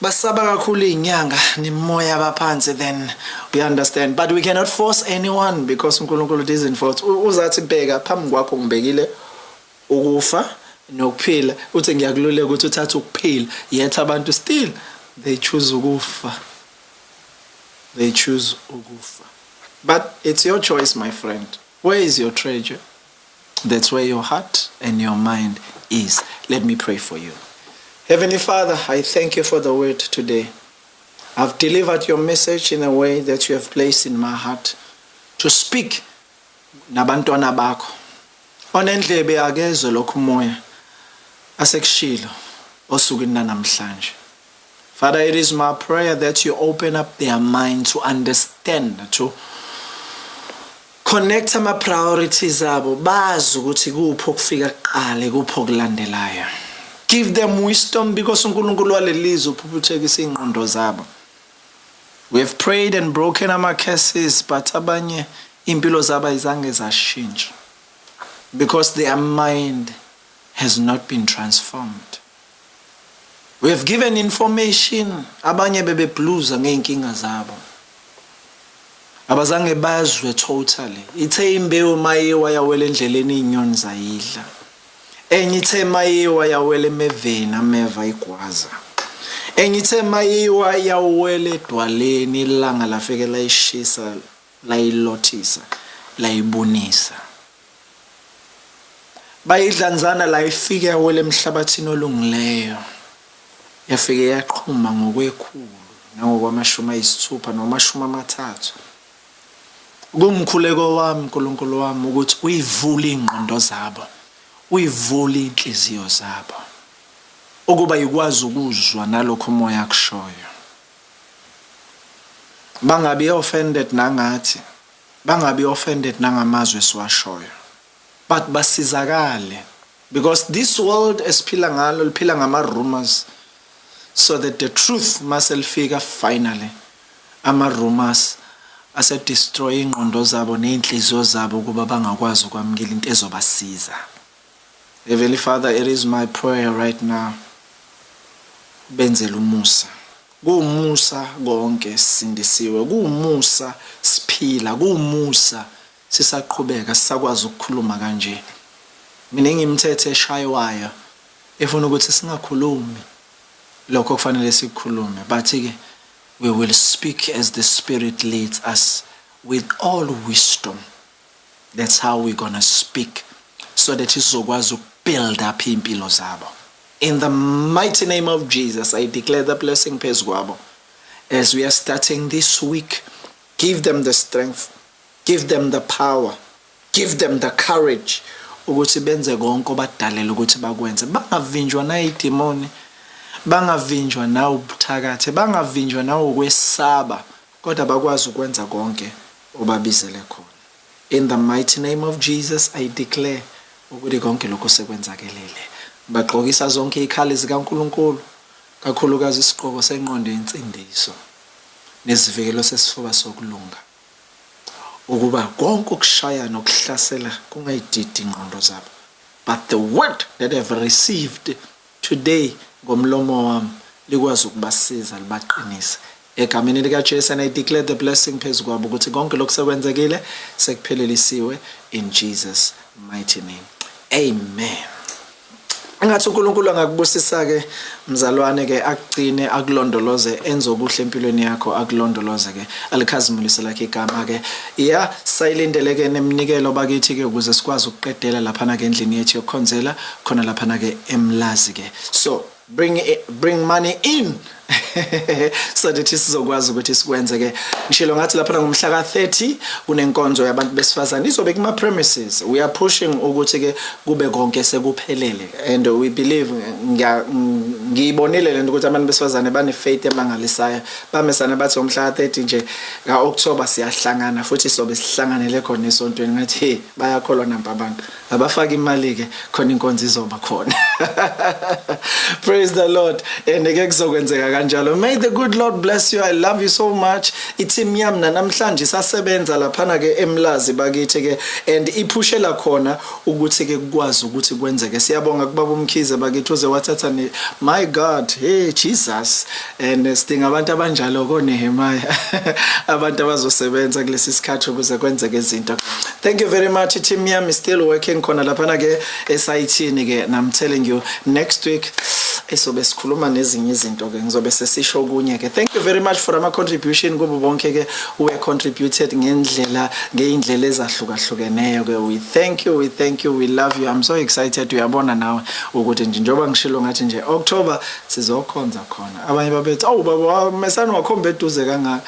Basaba kakhulu iy'nyanga nemoya abaphansi then we understand. But we cannot force anyone because uNkulunkulu doesn't force uzathi bheka phambi kwakho ngibekile ukufa nokuphila. Uthi ngiyakululeka ukuthi uthathe ukuphila yet abantu still they choose ukufa. They choose ukufa. But it's your choice my friend. Where is your treasure? That's where your heart and your mind is. Let me pray for you heavenly father i thank you for the word today. I've delivered your message in a way that you have placed in my heart to speak nabantwana bakho. Onendlebe akezwe lokhu umoya asekushilo osukwini namhlanje Father, it is my prayer that you open up their mind to understand, to connect ama priorities abo bazi ukuthi kuphi okufika kuqale kuphi okulandelayo give them wisdom because uNkulunkulu walelizwe uphuphethekisa ingqondo zabo. We have prayed and broken ama curses but abanye impilo zabo ayizange zashintsha. Because their mind has not been transformed. We have given information abanye bebebluza ngeenkinga zabo. Abazange bazwe totally. Ithe imbewu mayiwa yawela endleleni inyoni zayidla. Enye ithe mayiwa yawela emeveni ameva igwaza. Enye ithe mayiwa yawela edwaleni ilanga lafike layishisa layilothisa layibunisa bayidlanzana la ifike yawela emhlabathini olungileyo. Yafike yaqhuma ngokwekhulu nangokwamashumi ayisithupha nomashumi amathathu. Kumkhuleko wami uNkulunkulu wami ukuthi uyivule ingqondo zabo. Uyivule inhliziyo zabo ukuba ikwazi ukuzwa nalokho umoya akushoyo. Bangabi offended nangathi bangabi offended nangamazwi esiwashoyo. But basizakale because this world esiphila ngalo liphila ngama rumors so that the truth must lifika finally. Ama rumors ase destroy ingqondo zabo nezinhliziyo zabo kuba bangakwazi ukwamukela into ezobasiza. Heavenly Father it is my prayer right now. Benzele umusa. Kuumusa konke sisindisiwe kuumusa siphila. Kuumusa sisaqhubeka sisakwazi ukukhuluma kanje. Mina ngimthethe eshaywayo efuna ukuthi singakhulumi. Lokho kufanele sikukhulume bathi ke we will speak as the spirit leads us with all wisdom. That's how we're going to speak so that sizokwazi ukubuild up iy'mpilo zabo. In the mighty name of Jesus I declare the blessing phezu kwabo. As we are starting this week give them the strength give them the power give them the courage ukuthi benze konke obadalela ukuthi bakwenze. Bangavinjwa nayidimoni bangavinjwa nawe ubuthakathi bangavinjwa nawokwesaba kodwa bakwazi ukwenza konke obabizele khona. In the mighty name of Jesus i declare ukuthi konke lokho sekwenzakelele. Bagqokisa zonke ikhali zikaNkuluNkulu kakhulukazi isiqhoko senqondo yensindiso nesivikelo sesifuba sokulunga. Ukuba konke ukushaya nokuhlasela kungayididi ingqondo zabo. But the word that have received today ngomlomo wami likwazi ukubasiza libaqinise. Egameni likaJesu and I declare the blessing phezu kwabo ukuthi konke lokusekwenzekile sekuphelelisiwe in Jesus mighty name. Amen. Engathi uNkulunkulu angakubusisa ke mzalwane ke akugcine akulondoloze enze okuhle empilweni yakho akulondoloze ke alikhazimulise lakhe igama ke iya sayilindele ke nemnikelo bakithi ke ukuze sikwazi ukuqedela lapha na ke endlini yethu yokukhonzela khona lapha na ke emlazi ke so bring it, bring money in. so that sizokwazi ukuthi sikwenze ke. Ngishilo ngathi lapha ngomhla ka30 kunenkonzo yabantu besifazane izobe kuma premises. We are pushing ukuthi ke kube konke sekuphelele. And we believe ngiyibonile lento ukuthi abantu besifazane bane faith emangalisayo bamesana bathi ngomhla ka30 nje ka October siyahlangana futhi sobe sihlanganele khona esontweni ngathi hey bayakholwa namba abantu. Abafaka imali ke khona inkonzo izoba khona. Praise the lord. And ke kuzokwenzeka kanjalo. Kanjalo may the good lord bless you. I love you so much. I-team yami nanamhlanje isasebenza laphana ke emlazi bakithi ke and iphushela khona ukuthi ke kukwazi ukuthi kwenzeke. Siyabonga kubaba umkhize bakithi uze wathatha ne my god hey jesus. And sidinga abantu abanjalo konehemaya abantu abazosebenza kulesi sikhathi ukuze kwenzeke izinto. Thank you very much team yami still working khona laphana ke esayithini ke. I'm telling you next week esobe sikhuluma nezinye izinto ke ngizobe sesisho kunye ke. Thank you very much for ama contribution kubo bonke ke we contributed ngendlela ngeindlela ezahlukahlukeneyo ke. We thank you we thank you we love you. I'm so excited uyabona nawe ukuthi nje njoba ngishilo ngathi nje October sizokhonza khona. Abanye babethi awu baba mesana wakhomba eduze kangaka.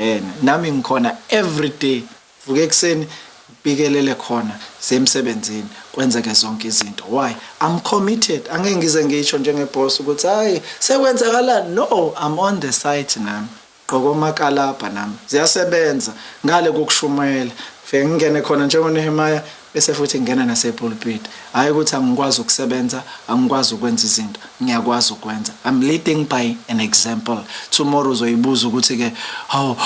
Eh nami ngikhona every day. Vuke ekseni bikelele khona semsebenzini kwenzeke zonke izinto. Why? I'm committed. Angeke ngize ngisho njengeboss ukuthi hayi sekwenzakalani. No i'm on the site nami gqoko makalabha nami. Ziyasebenza ngale kokushumayela fike ngingene khona njengonehemaya bese futhi ngena nasepulpit. Hayi ukuthi angikwazi ukusebenza angikwazi ukwenza izinto ngiyakwazi ukwenza. I'm leading by an example. Tomorrow uzoyibuza ukuthi ke how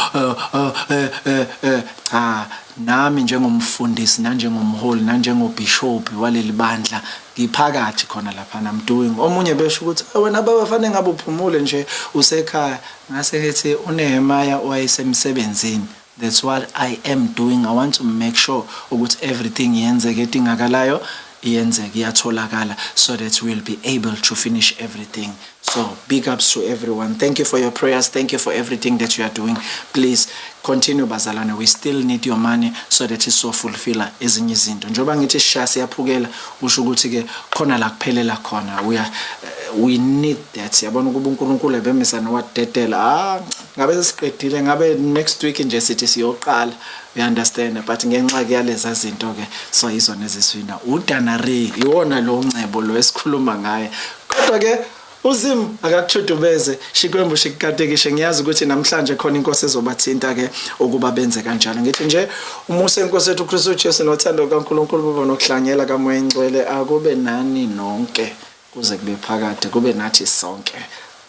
cha nami njengomfundisi nanjengomholi nanjengobishop waleli bandla ngiphakathi khona lapha I'm doing omunye besho ukuthi wena baba fanele ngabe uphumule nje usekhaya. Ngase ngithi uNehemaya wayesemsebenzini that's what I am doing. I want to make sure ukuthi everything yenzeke edingakalayo iyenzeke iyatholakala so that we'll be able to finish everything. So big ups to everyone. Thank you for your prayers. Thank you for everything that you are doing. Please continue bazalwane. We still need your money so that iso fulfilla ezinye izinto. Njoba ngithi sisha siyaphukela usho ukuthi ke khona la kuphelela khona. We are uh, we need that. Yabona ukuba uNkulunkulu ebemisana wadedela ah ngabe sesiqedile ngabe next week nje sithi siyoqala. You understand but ngenxa ke yaleza zinto ke so izona eziswina. Udanare iwona lo ncebo lo esikhuluma ngaye. Kodwa ke uzim akakuthudubeze. Shikwembu shikukatekishe ngiyazi ukuthi namhlanje khona inkosi ezobathinta ke ukuba benze kanjalo. Ngithi nje umusa enkosi yethu uKristu Jesu nothando kaNkuluNkulu baba nokuhlanyela kamoya engcwele akube nani nonke kuze kube phakade kube nathi sonke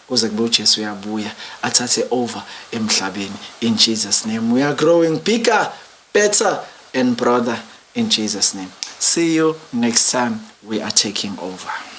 kuze kube uJesu uyabuya athathe over emhlabeni in Jesus name. We are growing bigger better and brother in Jesus name. See you next time we are taking over.